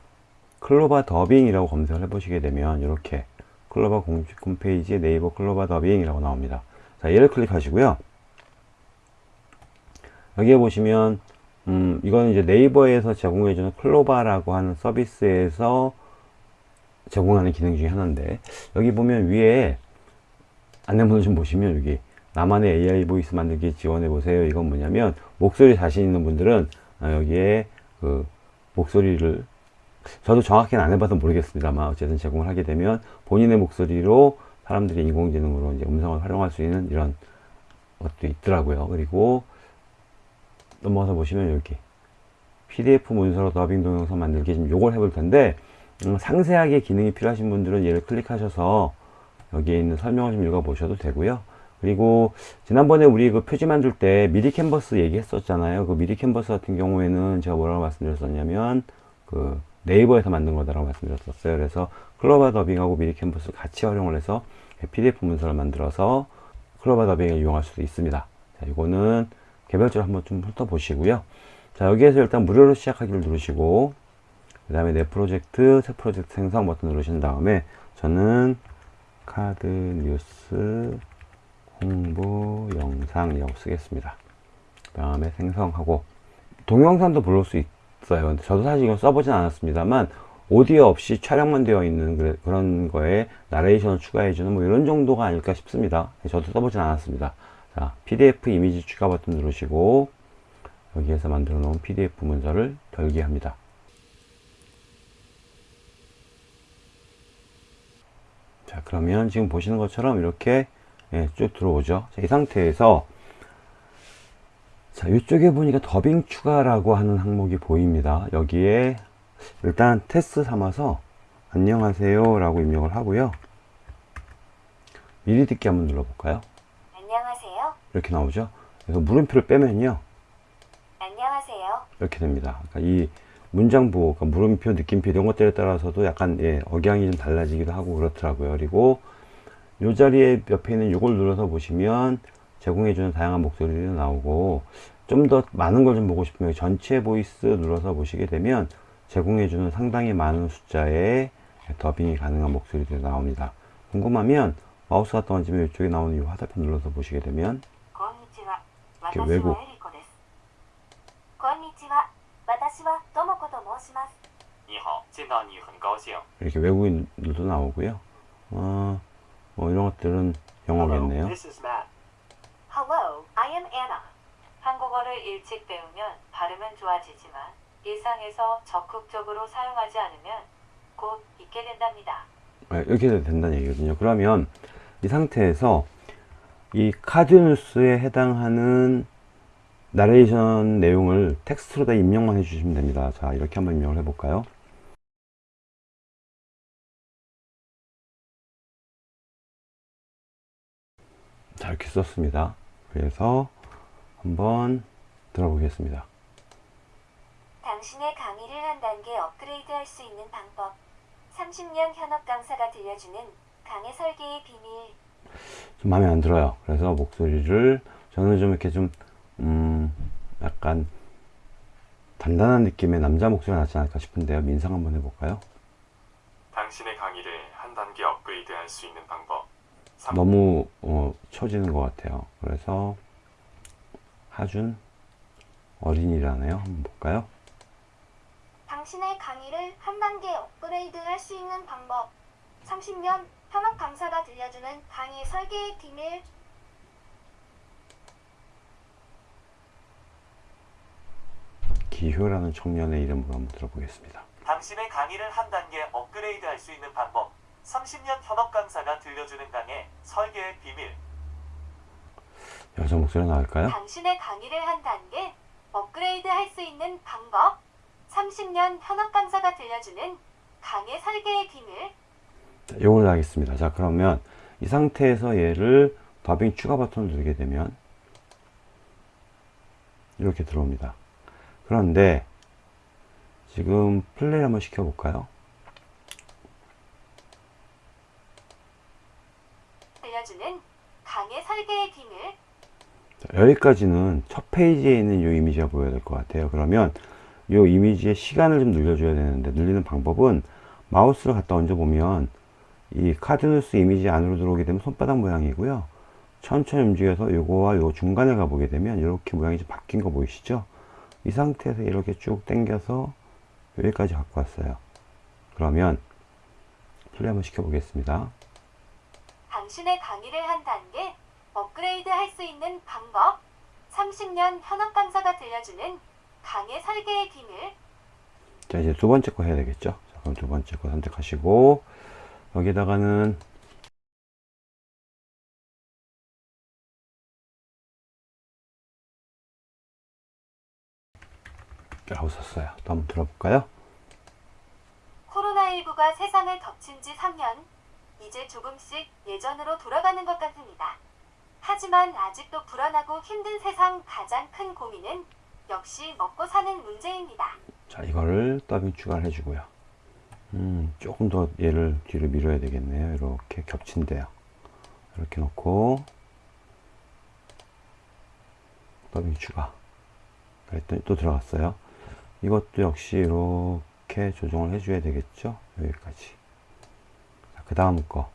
클로바 더빙이라고 검색을 해 보시게 되면 이렇게 클로바 공식 홈페이지에 네이버 클로바 더빙이라고 나옵니다. 자 얘를 클릭하시고요. 여기에 보시면 음, 이거는 이제 네이버에서 제공해주는 클로바라고 하는 서비스에서 제공하는 기능 중에 하나인데 여기 보면 위에 안내문을 좀 보시면 여기 나만의 AI 보이스 만들기 지원해 보세요. 이건 뭐냐면 목소리 자신 있는 분들은 아, 여기에 그 목소리를 저도 정확히는 안 해봐서 모르겠습니다만 어쨌든 제공을 하게 되면 본인의 목소리로 사람들이 인공지능으로 이제 음성을 활용할 수 있는 이런 것도 있더라고요. 그리고 넘어가서 보시면 여기 PDF 문서로 더빙 동영상 만들기 지금 요걸 해볼 텐데 음, 상세하게 기능이 필요하신 분들은 얘를 클릭하셔서 여기에 있는 설명을 좀 읽어 보셔도 되고요. 그리고 지난번에 우리 그 표지 만들 때 미리 캔버스 얘기했었잖아요. 그 미리 캔버스 같은 경우에는 제가 뭐라고 말씀드렸었냐면 그 네이버에서 만든 거다라고 말씀드렸었어요. 그래서 클로바 더빙하고 미리 캔버스 같이 활용을 해서 pdf 문서를 만들어서 클로바 더빙을 이용할 수도 있습니다. 자 이거는 개별적으로 한번 좀 훑어보시고요. 자 여기에서 일단 무료로 시작하기를 누르시고 그 다음에 내 프로젝트 새 프로젝트 생성 버튼 누르신 다음에 저는 카드 뉴스 홍보 영상이라고 쓰겠습니다. 그 다음에 생성하고. 동영상도 부를 수 있어요. 근데 저도 사실 이건 써보진 않았습니다만 오디오 없이 촬영만 되어 있는 그런 거에 나레이션을 추가해주는 뭐 이런 정도가 아닐까 싶습니다. 저도 써보진 않았습니다 자 pdf 이미지 추가 버튼 누르시고 여기에서 만들어 놓은 pdf 문서를 결기합니다. 자 그러면 지금 보시는 것처럼 이렇게 예, 쭉 들어오죠. 자, 이 상태에서 자 이쪽에 보니까 더빙 추가라고 하는 항목이 보입니다. 여기에 일단 테스트 삼아서 안녕하세요 라고 입력을 하고요. 미리 듣기 한번 눌러볼까요. 이렇게 나오죠? 그래서 물음표를 빼면요. 안녕하세요. 이렇게 됩니다. 그러니까 이 문장 부호 그러니까 물음표 느낌표 이런 것들에 따라서도 약간 예, 억양이 좀 달라지기도 하고 그렇더라고요. 그리고 이 자리에 옆에 있는 이걸 눌러서 보시면 제공해주는 다양한 목소리도 나오고 좀 더 많은 걸 좀 보고 싶으면 전체 보이스 눌러서 보시게 되면 제공해주는 상당히 많은 숫자의 더빙이 가능한 목소리들이 나옵니다. 궁금하면 마우스 갖다 얹으면 이쪽에 나오는 이 화살표 눌러서 보시게 되면 이렇게 외고. 이렇게 외국인들도 나오고요. 어, 뭐 이런 것들은 영어겠네요. 한국어를 일찍 배우면 발음은 좋아지지만 일상에서 적극적으로 사용하지 않으면 곧 잊게 된답니다. 아, 이렇게 된다는 얘기거든요. 그러면 이 상태에서 이 카드뉴스에 해당하는 나레이션 내용을 텍스트로 다 입력만 해주시면 됩니다. 자, 이렇게 한번 입력을 해볼까요? 자, 이렇게 썼습니다. 그래서 한번 들어보겠습니다. 당신의 강의를 한 단계 업그레이드 할 수 있는 방법. 30년 현업 강사가 들려주는 강의 설계의 비밀. 좀 마음에 안 들어요. 그래서 목소리를 저는 좀 이렇게 좀, 음, 약간 단단한 느낌의 남자 목소리가 낫지 않을까 싶은데요. 민상 한번 해볼까요? 당신의 강의를 한 단계 업그레이드 할 수 있는 방법. 삼- 너무 어, 처지는 것 같아요. 그래서 하준 어린이라네요. 한번 볼까요? 당신의 강의를 한 단계 업그레이드 할 수 있는 방법. 30년 현업 강사가 들려주는 강의 설계의 비밀. 기효라는 청년의 이름으로 한번 들어보겠습니다. 당신의 강의를 한 단계 업그레이드 할 수 있는 방법. 30년 현업 강사가 들려주는 강의 설계의 비밀. 여자 목소리 나올까요? 당신의 강의를 한 단계 업그레이드 할 수 있는 방법. 30년 현업 강사가 들려주는 강의 설계의 비밀. 자, 요걸 하겠습니다. 자, 그러면 이 상태에서 얘를 더빙 추가 버튼을 누르게 되면 이렇게 들어옵니다. 그런데 지금 플레이 한번 시켜 볼까요? 들려주는 강의 설계의 비밀. 자, 여기까지는 첫 페이지에 있는 이 이미지가 보여야 될 것 같아요. 그러면 이 이미지의 시간을 좀 늘려줘야 되는데 늘리는 방법은 마우스를 갖다 얹어 보면 이 카드뉴스 이미지 안으로 들어오게 되면 손바닥 모양이고요. 천천히 움직여서 요거와 요 중간에 가보게 되면 이렇게 모양이 좀 바뀐 거 보이시죠? 이 상태에서 이렇게 쭉 당겨서 여기까지 갖고 왔어요. 그러면 플레이 한번 시켜보겠습니다. 당신의 강의를 한 단계 업그레이드 할 수 있는 방법. 30년 현업 강사가 들려주는 강의 설계의 비밀. 자 이제 두 번째 거 해야 되겠죠 자, 그럼 두 번째 거 선택하시고 여기다가는 라고 썼어요 또 한번 들어볼까요 코로나19가 세상을 덮친 지 3년. 이제 조금씩 예전으로 돌아가는 것 같습니다. 하지만 아직도 불안하고 힘든 세상 가장 큰 고민은 역시 먹고 사는 문제입니다. 자 이거를 더빙 추가를 해주고요 음 조금 더 얘를 뒤로 밀어야 되겠네요. 이렇게 겹친대요. 이렇게 놓고. 더빙 추가. 그랬더니 또 들어갔어요. 이것도 역시 이렇게 조정을 해줘야 되겠죠? 여기까지. 그 다음 거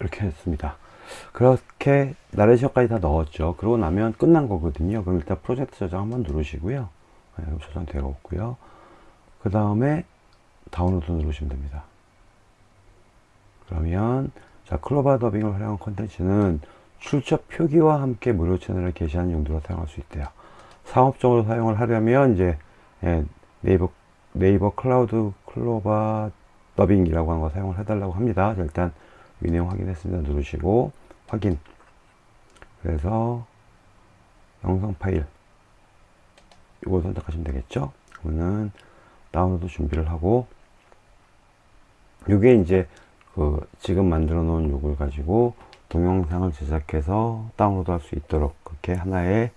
이렇게 했습니다. 그렇게 나레이션까지 다 넣었죠. 그러고 나면 끝난 거거든요. 그럼 일단 프로젝트 저장 한번 누르시고요. 네, 저장되어 있고요. 그 다음에 다운로드 누르시면 됩니다. 그러면 자 클로바 더빙을 활용한 콘텐츠는 출처 표기와 함께 무료 채널을 게시하는 용도로 사용할 수 있대요. 상업적으로 사용을 하려면 이제 예, 네이버 네이버 클라우드 클로바 더빙이라고 하는 거 사용을 해달라고 합니다. 자, 일단 이 내용 확인했습니다. 누르시고 확인. 그래서 영상 파일 이거 선택하시면 되겠죠 그러면은 다운로드 준비를 하고 요게 이제 그 지금 만들어 놓은 요걸 가지고 동영상을 제작해서 다운로드 할 수 있도록 그렇게 하나의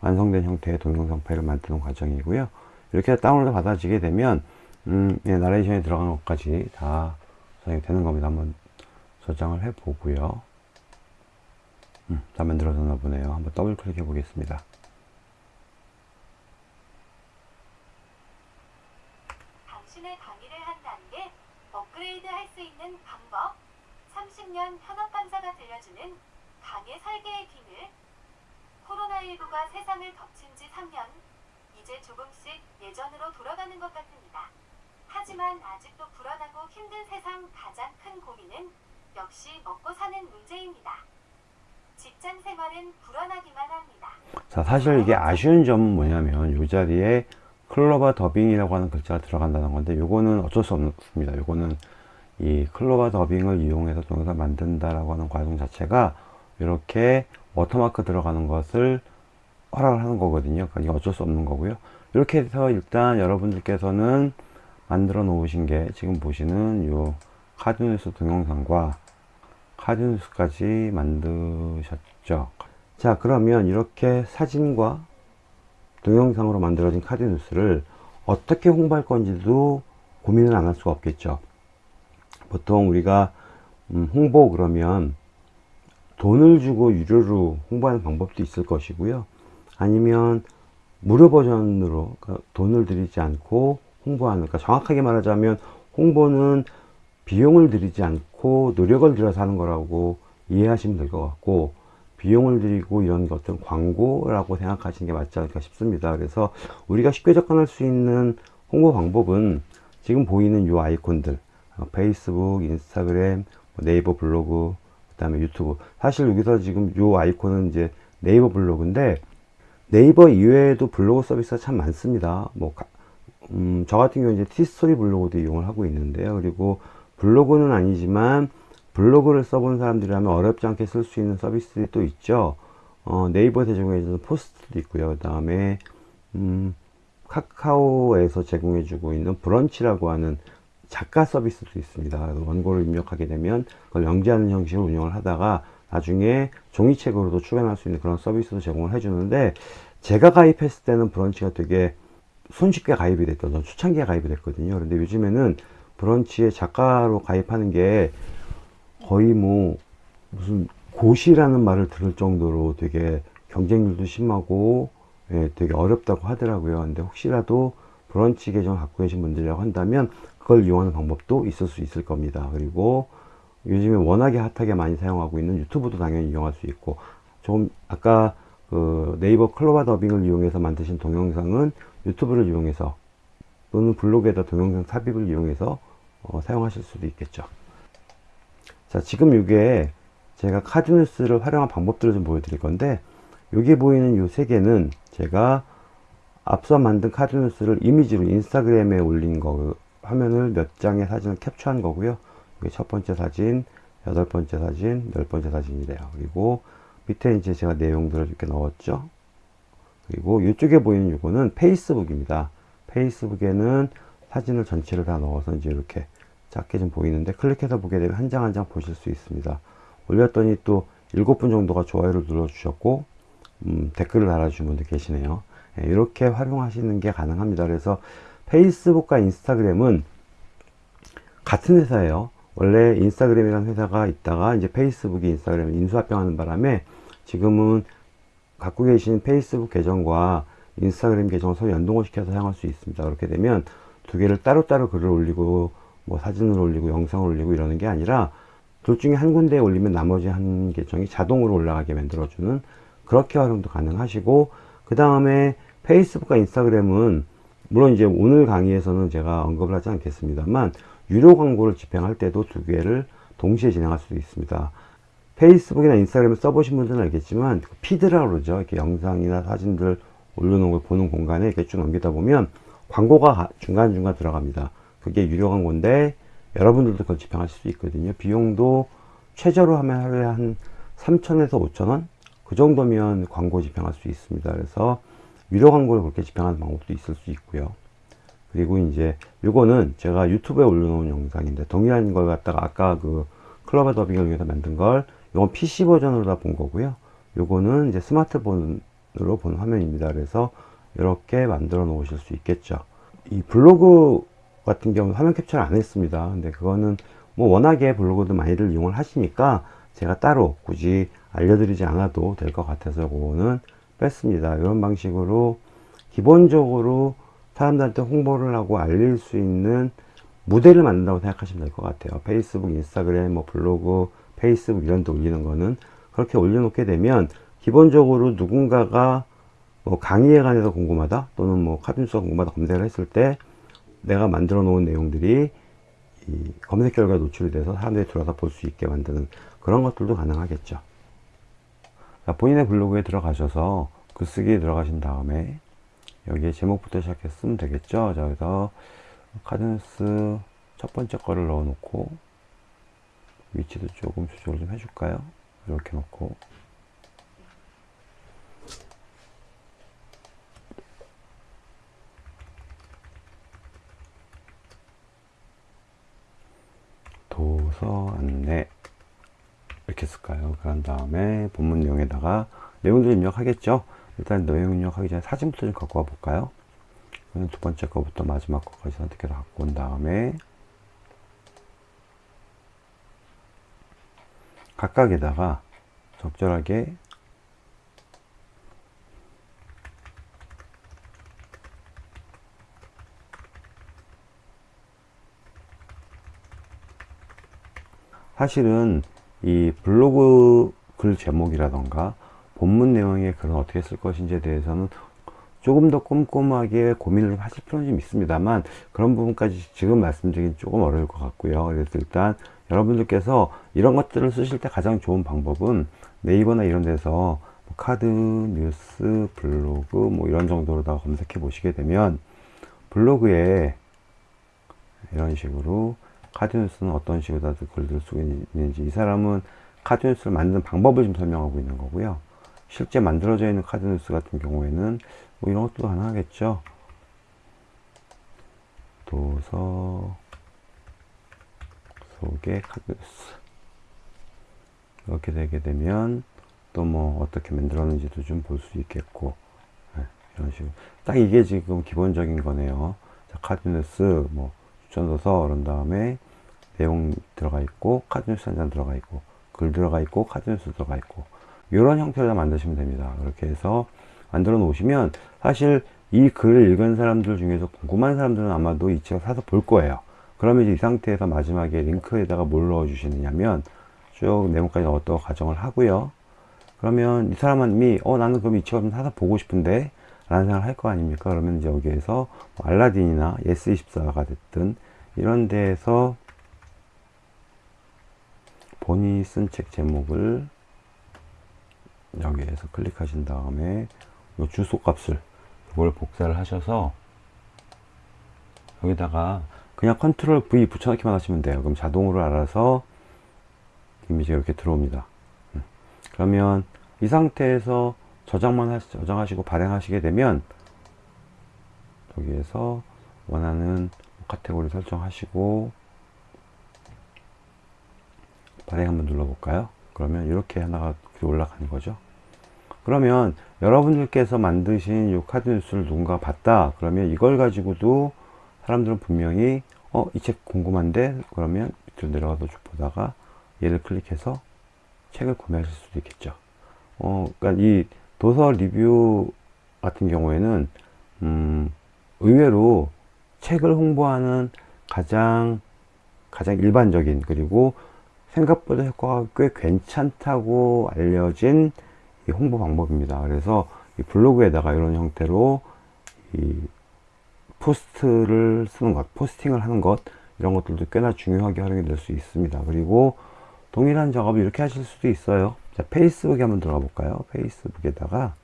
완성된 형태의 동영상 파일을 만드는 과정이고요 이렇게 다운로드 받아지게 되면 음, 예, 나레이션에 들어간 것까지 다 저장이 되는 겁니다 한번 저장을 해 보고요. 음, 다 만들어졌나 보네요. 한번 더블 클릭해 보겠습니다. 당신의 강의를 한 단계 업그레이드 할 수 있는 방법 30년 현업 강사가 들려주는 강의 설계의 비밀 코로나19가 세상을 덮친 지 3년 이제 조금씩 예전으로 돌아가는 것 같습니다. 하지만 아직도 불안하고 힘든 세상 가장 큰 고민은 역시 먹고 사는 문제입니다. 직장 생활은 불안하기만 합니다. 자 사실 이게 아쉬운 점은 뭐냐면 이 자리에 클로바 더빙이라고 하는 글자가 들어간다는 건데 요거는 어쩔 수 없습니다 요거는 이 클로바 더빙을 이용해서 동영상 만든다라고 하는 과정 자체가 이렇게 워터마크 들어가는 것을 허락을 하는 거거든요 그러니까 어쩔 수 없는 거고요 이렇게 해서 일단 여러분들께서는 만들어 놓으신 게 지금 보시는 요 카드뉴스 동영상과 카드뉴스까지 만드셨죠. 자 그러면 이렇게 사진과 동영상으로 만들어진 카드뉴스를 어떻게 홍보할 건지도 고민을 안 할 수가 없겠죠. 보통 우리가 음, 홍보 그러면 돈을 주고 유료로 홍보하는 방법도 있을 것이고요. 아니면 무료 버전으로 그러니까 돈을 들이지 않고 홍보하는 그러니까 정확하게 말하자면 홍보는 비용을 들이지 않고 노력을 들여서 하는 거라고 이해하시면 될 것 같고 비용을 들이고 이런 것들은 광고라고 생각하시는 게 맞지 않을까 싶습니다 그래서 우리가 쉽게 접근할 수 있는 홍보 방법은 지금 보이는 이 아이콘들 어, 페이스북, 인스타그램, 뭐 네이버 블로그, 그 다음에 유튜브. 사실 여기서 지금 요 아이콘은 이제 네이버 블로그인데 네이버 이외에도 블로그 서비스가 참 많습니다. 뭐, 가- 음, 저 같은 경우 이제 티스토리 블로그도 이용을 하고 있는데요. 그리고 블로그는 아니지만 블로그를 써본 사람들이라면 어렵지 않게 쓸 수 있는 서비스들이 또 있죠. 어, 네이버에서 제공해주는 포스트도 있고요. 그 다음에, 음, 카카오에서 제공해주고 있는 브런치라고 하는 작가 서비스도 있습니다. 원고를 입력하게 되면 그걸 연기하는 형식으로 운영을 하다가 나중에 종이책으로도 출간할 수 있는 그런 서비스도 제공을 해주는데 제가 가입했을 때는 브런치가 되게 손쉽게 가입이 됐던 전 초창기에 가입이 됐거든요. 그런데 요즘에는 브런치에 작가로 가입하는 게 거의 뭐 무슨 고시라는 말을 들을 정도로 되게 경쟁률도 심하고 예, 되게 어렵다고 하더라고요. 근데 혹시라도 브런치 계정 갖고 계신 분들이라고 한다면 그걸 이용하는 방법도 있을 수 있을 겁니다. 그리고 요즘에 워낙에 핫하게 많이 사용하고 있는 유튜브도 당연히 이용할 수 있고 좀 아까 그 네이버 클로바 더빙을 이용해서 만드신 동영상은 유튜브를 이용해서 또는 블로그에다 동영상 삽입을 이용해서 어, 사용하실 수도 있겠죠. 자 지금 이게 제가 카드뉴스를 활용한 방법들을 좀 보여드릴 건데 여기 보이는 이 세 개는 제가 앞서 만든 카드뉴스를 이미지로 인스타그램에 올린 거 화면을 몇 장의 사진을 캡처한 거고요. 이게 첫 번째 사진 여덟 번째 사진 열 번째 사진이래요. 그리고 밑에 이제 제가 내용들을 이렇게 넣었죠. 그리고 이쪽에 보이는 이거는 페이스북입니다 페이스북에는 사진을 전체를 다 넣어서 이제 이렇게 작게 좀 보이는데 클릭해서 보게 되면 한 장 한장 보실 수 있습니다. 올렸더니 또 일곱 분 정도가 좋아요를 눌러 주셨고 음, 댓글을 달아주신 분들 계시네요. 예, 이렇게 활용하시는 게 가능합니다. 그래서 페이스북과 인스타그램은 같은 회사예요. 원래 인스타그램이라는 회사가 있다가 이제 페이스북이 인스타그램을 인수합병하는 바람에 지금은 갖고 계신 페이스북 계정과 인스타그램 계정을 연동을 시켜서 사용할 수 있습니다 그렇게 되면 두 개를 따로따로 글을 올리고 뭐 사진을 올리고 영상을 올리고 이러는 게 아니라 둘 중에 한 군데에 올리면 나머지 한 계정이 자동으로 올라가게 만들어주는 그렇게 활용도 가능하시고 그 다음에 페이스북과 인스타그램은 물론 이제 오늘 강의에서는 제가 언급을 하지 않겠습니다만 유료 광고를 집행할 때도 두 개를 동시에 진행할 수도 있습니다. 페이스북이나 인스타그램을 써보신 분들은 알겠지만 그 피드라고 그러죠. 이렇게 영상이나 사진들 올려놓은 걸 보는 공간에 이렇게 쭉 넘기다 보면 광고가 중간중간 들어갑니다. 그게 유료 광고인데 여러분들도 그걸 집행하실 수 있거든요. 비용도 최저로 하면 하루에 한 3천에서 5천원 그 정도면 광고 집행할 수 있습니다. 그래서 유료 광고를 그렇게 집행하는 방법도 있을 수 있고요. 그리고 이제 요거는 제가 유튜브에 올려놓은 영상인데 동일한 걸 갖다가 아까 그 클럽의 더빙을 위해서 만든 걸 이건 PC 버전으로 다 본 거고요. 요거는 이제 스마트폰 으로 본 화면입니다. 그래서 이렇게 만들어 놓으실 수 있겠죠. 이 블로그 같은 경우 화면 캡처를 안 했습니다. 근데 그거는 뭐 워낙에 블로그도 많이들 이용을 하시니까 제가 따로 굳이 알려드리지 않아도 될 것 같아서 그거는 뺐습니다. 이런 방식으로 기본적으로 사람들한테 홍보를 하고 알릴 수 있는 무대를 만든다고 생각하시면 될 것 같아요. 페이스북, 인스타그램, 뭐 블로그, 페이스북 이런 데 올리는 거는 그렇게 올려놓게 되면 기본적으로 누군가가 뭐 강의에 관해서 궁금하다 또는 뭐 카준수가 궁금하다 검색을 했을 때 내가 만들어 놓은 내용들이 이 검색 결과에 노출이 돼서 사람들이 들어와서 볼 수 있게 만드는 그런 것들도 가능하겠죠. 자, 본인의 블로그에 들어가셔서 글쓰기에 들어가신 다음에 여기에 제목부터 시작해서 쓰면 되겠죠. 자, 그래서 카드뉴스 첫 번째 거를 넣어 놓고 위치도 조금 조절 좀 해줄까요? 이렇게 놓고 도서 안내 이렇게 쓸까요? 그런 다음에 본문 내용에다가 내용들 입력하겠죠? 일단 내용 입력하기 전에 사진부터 좀 갖고 와 볼까요? 두 번째 거부터 마지막 거까지 선택해서 갖고 온 다음에 각각에다가 적절하게 사실은 이 블로그 글 제목이라던가 본문 내용의 글은 어떻게 쓸 것인지에 대해서는 조금 더 꼼꼼하게 고민을 하실 필요는 좀 있습니다만 그런 부분까지 지금 말씀드리긴 조금 어려울 것 같고요. 그래서 일단 여러분들께서 이런 것들을 쓰실 때 가장 좋은 방법은 네이버나 이런 데서 뭐 카드, 뉴스, 블로그 뭐 이런 정도로다가 검색해 보시게 되면 블로그에 이런 식으로 카드뉴스는 어떤 식으로 다들 글을 쓰고 있는지. 이 사람은 카드뉴스를 만드는 방법을 좀 설명하고 있는 거고요. 실제 만들어져 있는 카드뉴스 같은 경우에는 뭐 이런 것도 가능하겠죠. 도서 속의 카드뉴스. 이렇게 되게 되면 또 뭐 어떻게 만들었는지도 좀 볼 수 있겠고. 네, 이런 식으로. 딱 이게 지금 기본적인 거네요. 자, 카드뉴스 뭐 추천도서 그런 다음에 내용 들어가 있고 카드뉴스 한장 들어가 있고 글 들어가 있고 카드뉴스 들어가 있고 이런 형태로 만드시면 됩니다. 그렇게 해서 만들어 놓으시면 사실 이 글을 읽은 사람들 중에서 궁금한 사람들은 아마도 이 책을 사서 볼 거예요. 그러면 이제 이 상태에서 마지막에 링크에다가 뭘 넣어 주시느냐면 쭉 내용까지 넣었다고 가정을 하고요. 그러면 이 사람이 어 나는 그럼 이 책을 좀 사서 보고 싶은데 라는 생각을 할 거 아닙니까? 그러면 이제 여기에서 뭐 알라딘이나 예스24가 됐든 이런 데에서 본인이 쓴 책 제목을 여기에서 클릭하신 다음에 이 주소 값을 이걸 복사를 하셔서 여기다가 그냥 컨트롤 V 붙여넣기만 하시면 돼요. 그럼 자동으로 알아서 이미지가 이렇게 들어옵니다. 음. 그러면 이 상태에서 저장만 하시, 저장하시고 발행하시게 되면 여기에서 원하는 카테고리 설정하시고 발행 한번 눌러볼까요? 그러면 이렇게 하나가 올라가는 거죠. 그러면 여러분들께서 만드신 이 카드 뉴스를 누군가 봤다. 그러면 이걸 가지고도 사람들은 분명히 어, 이 책 궁금한데? 그러면 밑으로 내려가서 쭉 보다가 얘를 클릭해서 책을 구매하실 수도 있겠죠. 어, 그러니까 이 도서 리뷰 같은 경우에는 음, 의외로 책을 홍보하는 가장 가장 일반적인 그리고 생각보다 효과가 꽤 괜찮다고 알려진 홍보 방법입니다. 그래서 블로그에다가 이런 형태로 포스트를 쓰는 것, 포스팅을 하는 것 이런 것들도 꽤나 중요하게 활용이 될 수 있습니다. 그리고 동일한 작업을 이렇게 하실 수도 있어요. 자, 페이스북에 한번 들어가 볼까요? 페이스북에다가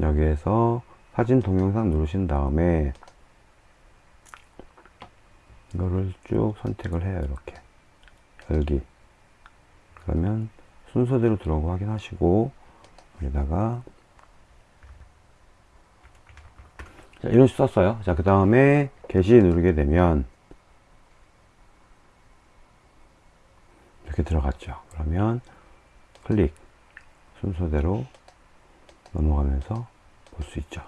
여기에서 사진 동영상 누르신 다음에 이거를 쭉 선택을 해요. 이렇게. 열기 그러면 순서대로 들어온 거 확인하시고 여기다가 자, 이런 식으로 썼어요. 자, 그 다음에 게시 누르게 되면 이렇게 들어갔죠. 그러면 클릭 순서대로 넘어가면서 볼 수 있죠.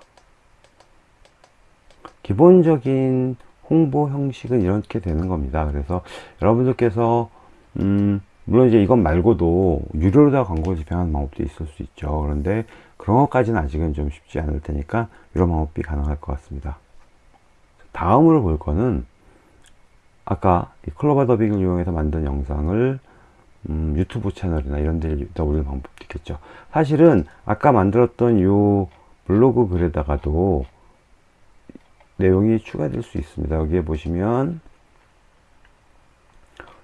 기본적인 홍보 형식은 이렇게 되는 겁니다. 그래서 여러분들께서 음, 물론 이제 이것 말고도 유료로 다 광고를 집행하는 방법도 있을 수 있죠. 그런데 그런 것까지는 아직은 좀 쉽지 않을 테니까 이런 방법이 가능할 것 같습니다. 다음으로 볼 거는 아까 이 클로버 더빙을 이용해서 만든 영상을 음, 유튜브 채널이나 이런 데다 올리는 방법도 있겠죠. 사실은 아까 만들었던 이 블로그 글에다가도 내용이 추가될 수 있습니다. 여기에 보시면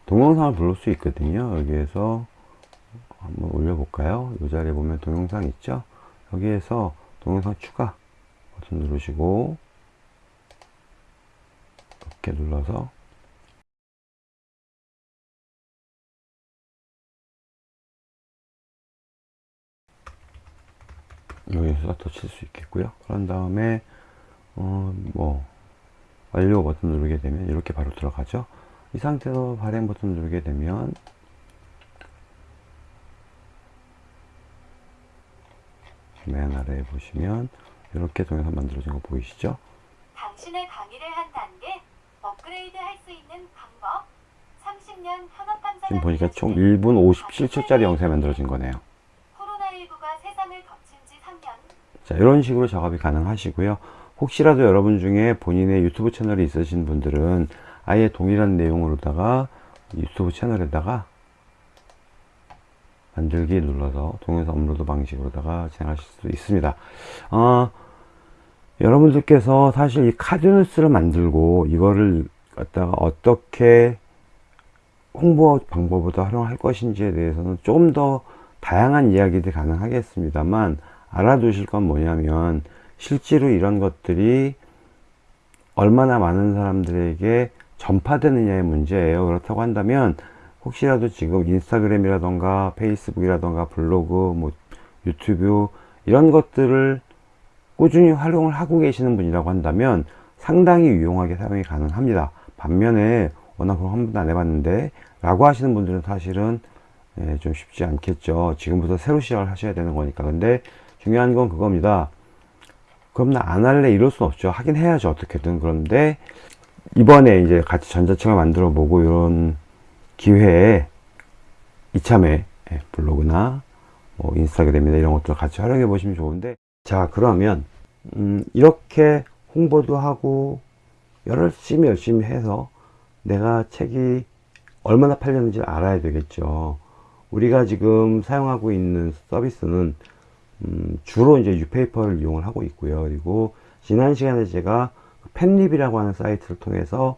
동영상을 부를 수 있거든요. 여기에서 한번 올려볼까요? 이 자리에 보면 동영상 있죠? 여기에서 동영상 추가 버튼 누르시고 이렇게 눌러서 여기서 더 칠 수 있겠고요. 그런 다음에 어, 뭐 완료 버튼 누르게 되면 이렇게 바로 들어가죠. 이 상태에서 발행 버튼 누르게 되면 맨 아래에 보시면 이렇게 동영상 만들어진 거 보이시죠? 당신의 강의를 한 단계 업그레이드 할 수 있는 방법 30년 현업 강사가 지금 보니까 총 1분 57초짜리 영상이 만들어진 거네요. 자, 이런 식으로 작업이 가능하시고요. 혹시라도 여러분 중에 본인의 유튜브 채널이 있으신 분들은 아예 동일한 내용으로다가 유튜브 채널에다가 만들기 눌러서 동영상 업로드 방식으로다가 진행하실 수 있습니다. 어, 여러분들께서 사실 이 카드뉴스를 만들고 이거를 갖다가 어떻게 홍보 방법으로 활용할 것인지에 대해서는 조금 더 다양한 이야기들이 가능하겠습니다만 알아두실 건 뭐냐면 실제로 이런 것들이 얼마나 많은 사람들에게 전파되느냐의 문제예요. 그렇다고 한다면 혹시라도 지금 인스타그램이라던가 페이스북이라던가 블로그, 뭐 유튜브 이런 것들을 꾸준히 활용을 하고 계시는 분이라고 한다면 상당히 유용하게 사용이 가능합니다. 반면에 워낙 그런 한 번도 안 해봤는데 라고 하시는 분들은 사실은 예, 좀 쉽지 않겠죠. 지금부터 새로 시작을 하셔야 되는 거니까. 근데 중요한 건 그겁니다. 그럼 나 안 할래 이럴 순 없죠. 하긴 해야죠. 어떻게든. 그런데 이번에 이제 같이 전자책을 만들어 보고 이런 기회에 이참에 예, 블로그나 뭐 인스타그램이나 이런 것들 같이 활용해 보시면 좋은데 자 그러면 음, 이렇게 홍보도 하고 열심히 열심히 해서 내가 책이 얼마나 팔렸는지 알아야 되겠죠 우리가 지금 사용하고 있는 서비스는 음, 주로 이제 유페이퍼를 이용을 하고 있고요. 그리고 지난 시간에 제가 팬립이라고 하는 사이트를 통해서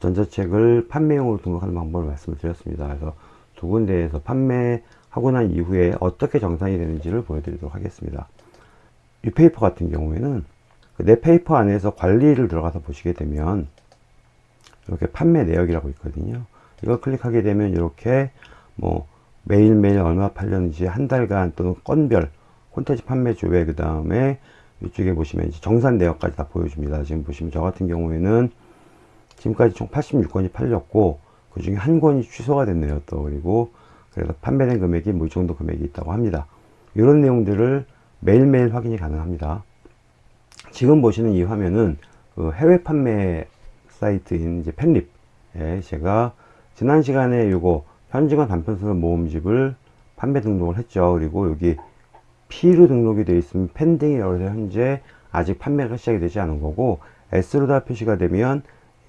전자책을 판매용으로 등록하는 방법을 말씀을 드렸습니다. 그래서 두 군데에서 판매하고 난 이후에 어떻게 정상이 되는지를 보여드리도록 하겠습니다. 유페이퍼 같은 경우에는 그 내 페이퍼 안에서 관리를 들어가서 보시게 되면 이렇게 판매 내역이라고 있거든요. 이걸 클릭하게 되면 이렇게 뭐 매일매일 얼마 팔렸는지 한 달간 또는 건별 콘텐츠 판매 조회 그 다음에 이쪽에 보시면 이제 정산 내역까지 다 보여줍니다. 지금 보시면 저 같은 경우에는 지금까지 총 86권이 팔렸고 그 중에 한 권이 취소가 됐네요. 또 그리고 그래서 판매된 금액이 뭐 이 정도 금액이 있다고 합니다. 이런 내용들을 매일매일 확인이 가능합니다. 지금 보시는 이 화면은 그 해외 판매 사이트인 이제 팬립 에 제가 지난 시간에 요거 현지관 단편소설 모음집을 판매 등록을 했죠. 그리고 여기 P로 등록이 되어 있으면 펜딩이라고 해서 현재 아직 판매가 시작이 되지 않은 거고 S로 다 표시가 되면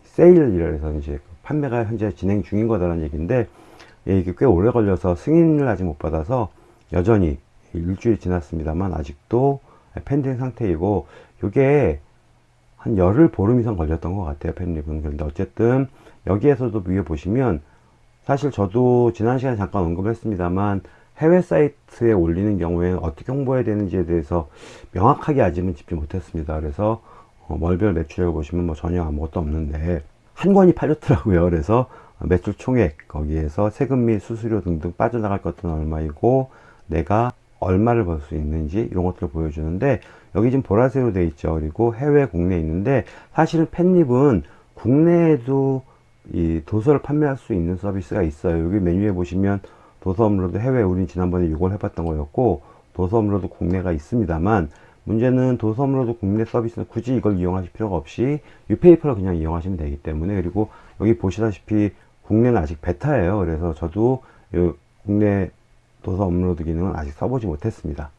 세일이라 해서 이제 판매가 현재 진행 중인 거다라는 얘기인데 예, 이게 꽤 오래 걸려서 승인을 아직 못 받아서 여전히 일주일 지났습니다만 아직도 펜딩 상태이고 이게 한 열흘 보름 이상 걸렸던 것 같아요 팬립은 그런데 어쨌든 여기에서도 위에 보시면 사실 저도 지난 시간에 잠깐 언급했습니다만 해외 사이트에 올리는 경우에 어떻게 홍보해야 되는지에 대해서 명확하게 아직은 짚지 못했습니다 그래서 어, 월별 매출액을 보시면 뭐 전혀 아무것도 없는데 한 권이 팔렸더라고요 그래서 매출 총액 거기에서 세금 및 수수료 등등 빠져나갈 것들은 얼마이고 내가 얼마를 벌 수 있는지 이런 것들을 보여주는데 여기 지금 보라색으로 되어 있죠. 그리고 해외, 국내 있는데 사실은 팬립은 국내에도 이 도서를 판매할 수 있는 서비스가 있어요. 여기 메뉴에 보시면 도서 업로드 해외 우린 지난번에 이걸 해봤던 거였고 도서 업로드 국내가 있습니다만 문제는 도서 업로드 국내 서비스는 굳이 이걸 이용하실 필요가 없이 유페이퍼를 그냥 이용하시면 되기 때문에 그리고 여기 보시다시피 국내는 아직 베타예요. 그래서 저도 요 국내 도서 업로드 기능은 아직 써보지 못했습니다.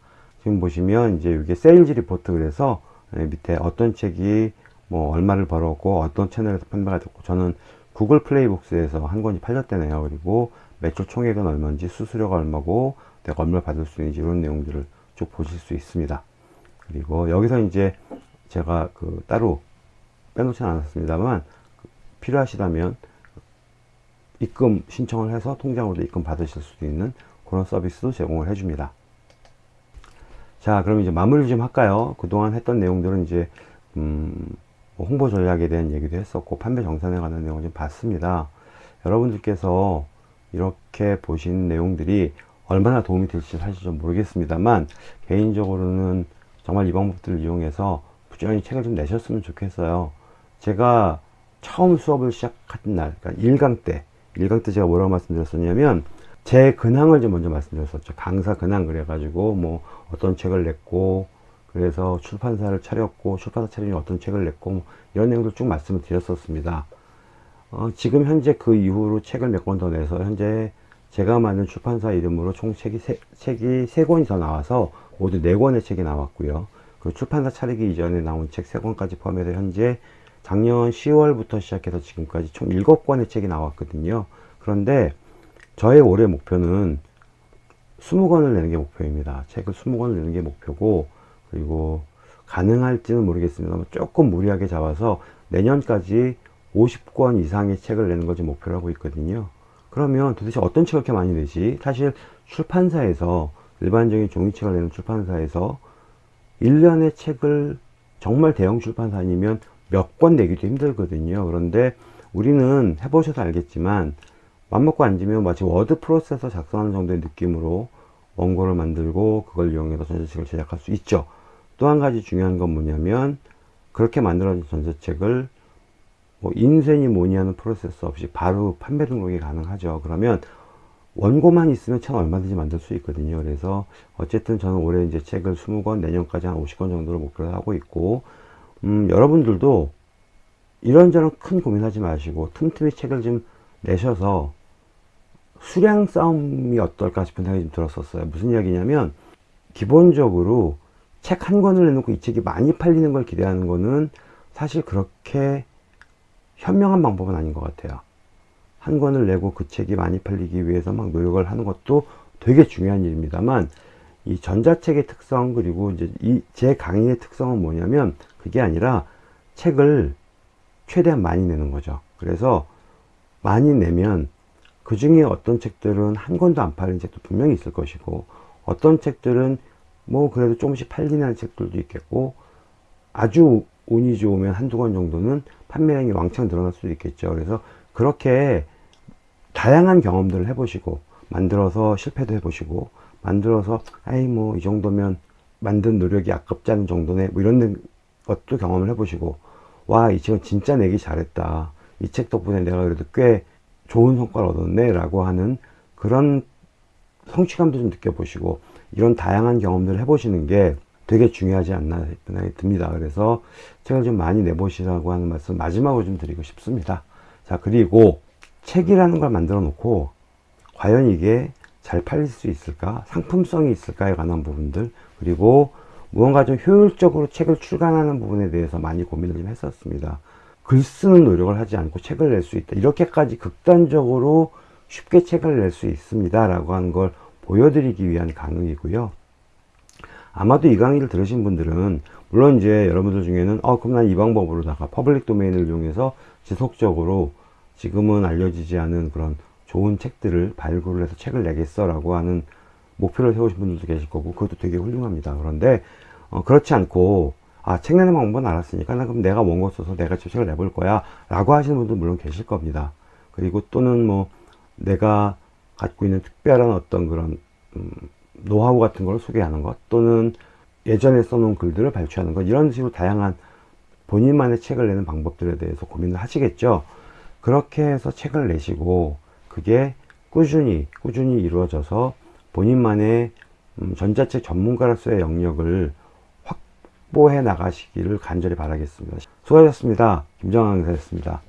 지금 보시면 이제 이게 sales report 그래서 예, 밑에 어떤 책이 뭐 얼마를 벌었고 어떤 채널에서 판매가 됐고 저는 구글 플레이북스에서 한 권이 팔렸대네요. 그리고 매출 총액은 얼마인지 수수료가 얼마고 내가 얼마를 받을 수 있는지 이런 내용들을 쭉 보실 수 있습니다. 그리고 여기서 이제 제가 그 따로 빼놓지 않았습니다만 그 필요하시다면 입금 신청을 해서 통장으로 입금 받으실 수도 있는 그런 서비스도 제공을 해줍니다. 자, 그럼 이제 마무리 좀 할까요? 그동안 했던 내용들은 이제, 음, 뭐 홍보 전략에 대한 얘기도 했었고, 판매 정산에 관한 내용을 좀 봤습니다. 여러분들께서 이렇게 보신 내용들이 얼마나 도움이 될지 사실 좀 모르겠습니다만, 개인적으로는 정말 이 방법들을 이용해서 부지런히 책을 좀 내셨으면 좋겠어요. 제가 처음 수업을 시작한 날, 그러니까 1강 때, 1강 때 제가 뭐라고 말씀드렸었냐면, 제 근황을 좀 먼저 말씀드렸었죠. 강사 근황 그래가지고 뭐 어떤 책을 냈고 그래서 출판사를 차렸고 출판사 차리니 어떤 책을 냈고 뭐 이런 내용들 쭉 말씀을 드렸었습니다. 어, 지금 현재 그 이후로 책을 몇 권 더 내서 현재 제가 만든 출판사 이름으로 총 책이 세, 책이 세 권이 더 나와서 모두 네 권의 책이 나왔고요. 그 출판사 차리기 이전에 나온 책 세 권까지 포함해서 현재 작년 10월부터 시작해서 지금까지 총 일곱 권의 책이 나왔거든요. 그런데 저의 올해 목표는 20권을 내는 게 목표입니다. 책을 20권을 내는 게 목표고, 그리고 가능할지는 모르겠습니다만 조금 무리하게 잡아서 내년까지 50권 이상의 책을 내는 것을 목표로 하고 있거든요. 그러면 도대체 어떤 책을 이렇게 많이 내지? 사실 출판사에서, 일반적인 종이책을 내는 출판사에서 1년의 책을 정말 대형 출판사 아니면 몇 권 내기도 힘들거든요. 그런데 우리는 해보셔서 알겠지만 맘먹고 앉으면 마치 워드 프로세서 작성하는 정도의 느낌으로 원고를 만들고 그걸 이용해서 전자책을 제작할 수 있죠. 또 한 가지 중요한 건 뭐냐면 그렇게 만들어진 전자책을 뭐 인쇄니 뭐니 하는 프로세스 없이 바로 판매 등록이 가능하죠. 그러면 원고만 있으면 책 얼마든지 만들 수 있거든요. 그래서 어쨌든 저는 올해 이제 책을 20권, 내년까지 한 50권 정도를 목표로 하고 있고, 음, 여러분들도 이런저런 큰 고민하지 마시고 틈틈이 책을 좀 내셔서 수량 싸움이 어떨까 싶은 생각이 좀 들었었어요. 무슨 이야기냐면 기본적으로 책 한 권을 내놓고 이 책이 많이 팔리는 걸 기대하는 거는 사실 그렇게 현명한 방법은 아닌 것 같아요. 한 권을 내고 그 책이 많이 팔리기 위해서 막 노력을 하는 것도 되게 중요한 일입니다만 이 전자책의 특성 그리고 이제 이 제 강의의 특성은 뭐냐면 그게 아니라 책을 최대한 많이 내는 거죠. 그래서 많이 내면 그 중에 어떤 책들은 한 권도 안 팔린 책도 분명히 있을 것이고 어떤 책들은 뭐 그래도 조금씩 팔리는 책들도 있겠고 아주 운이 좋으면 한두 권 정도는 판매량이 왕창 늘어날 수도 있겠죠. 그래서 그렇게 다양한 경험들을 해보시고 만들어서 실패도 해보시고 만들어서 아이 뭐 이 정도면 만든 노력이 아깝지 않은 정도네 뭐 이런 것도 경험을 해보시고 와 이 책은 진짜 내기 잘했다 이 책 덕분에 내가 그래도 꽤 좋은 성과를 얻었네 라고 하는 그런 성취감도 좀 느껴보시고 이런 다양한 경험들을 해보시는 게 되게 중요하지 않나 생각이 듭니다. 그래서 책을 좀 많이 내보시라고 하는 말씀 마지막으로 좀 드리고 싶습니다. 자, 그리고 책이라는 걸 만들어 놓고 과연 이게 잘 팔릴 수 있을까? 상품성이 있을까에 관한 부분들 그리고 무언가 좀 효율적으로 책을 출간하는 부분에 대해서 많이 고민을 좀 했었습니다. 글 쓰는 노력을 하지 않고 책을 낼 수 있다. 이렇게까지 극단적으로 쉽게 책을 낼 수 있습니다. 라고 하는 걸 보여드리기 위한 강의이고요. 아마도 이 강의를 들으신 분들은 물론 이제 여러분들 중에는 어 그럼 난 이 방법으로다가 public domain을 이용해서 지속적으로 지금은 알려지지 않은 그런 좋은 책들을 발굴을 해서 책을 내겠어 라고 하는 목표를 세우신 분들도 계실 거고 그것도 되게 훌륭합니다. 그런데 어, 그렇지 않고 아, 책 내는 방법은 알았으니까, 나 그럼 내가 원고 써서 내가 책을 내볼 거야. 라고 하시는 분도 물론 계실 겁니다. 그리고 또는 뭐, 내가 갖고 있는 특별한 어떤 그런, 음, 노하우 같은 걸 소개하는 것 또는 예전에 써놓은 글들을 발췌하는 것 이런 식으로 다양한 본인만의 책을 내는 방법들에 대해서 고민을 하시겠죠? 그렇게 해서 책을 내시고 그게 꾸준히 꾸준히 이루어져서 본인만의 음, 전자책 전문가로서의 영역을 확보해 나가시기를 간절히 바라겠습니다. 수고하셨습니다. 김정환 강사였습니다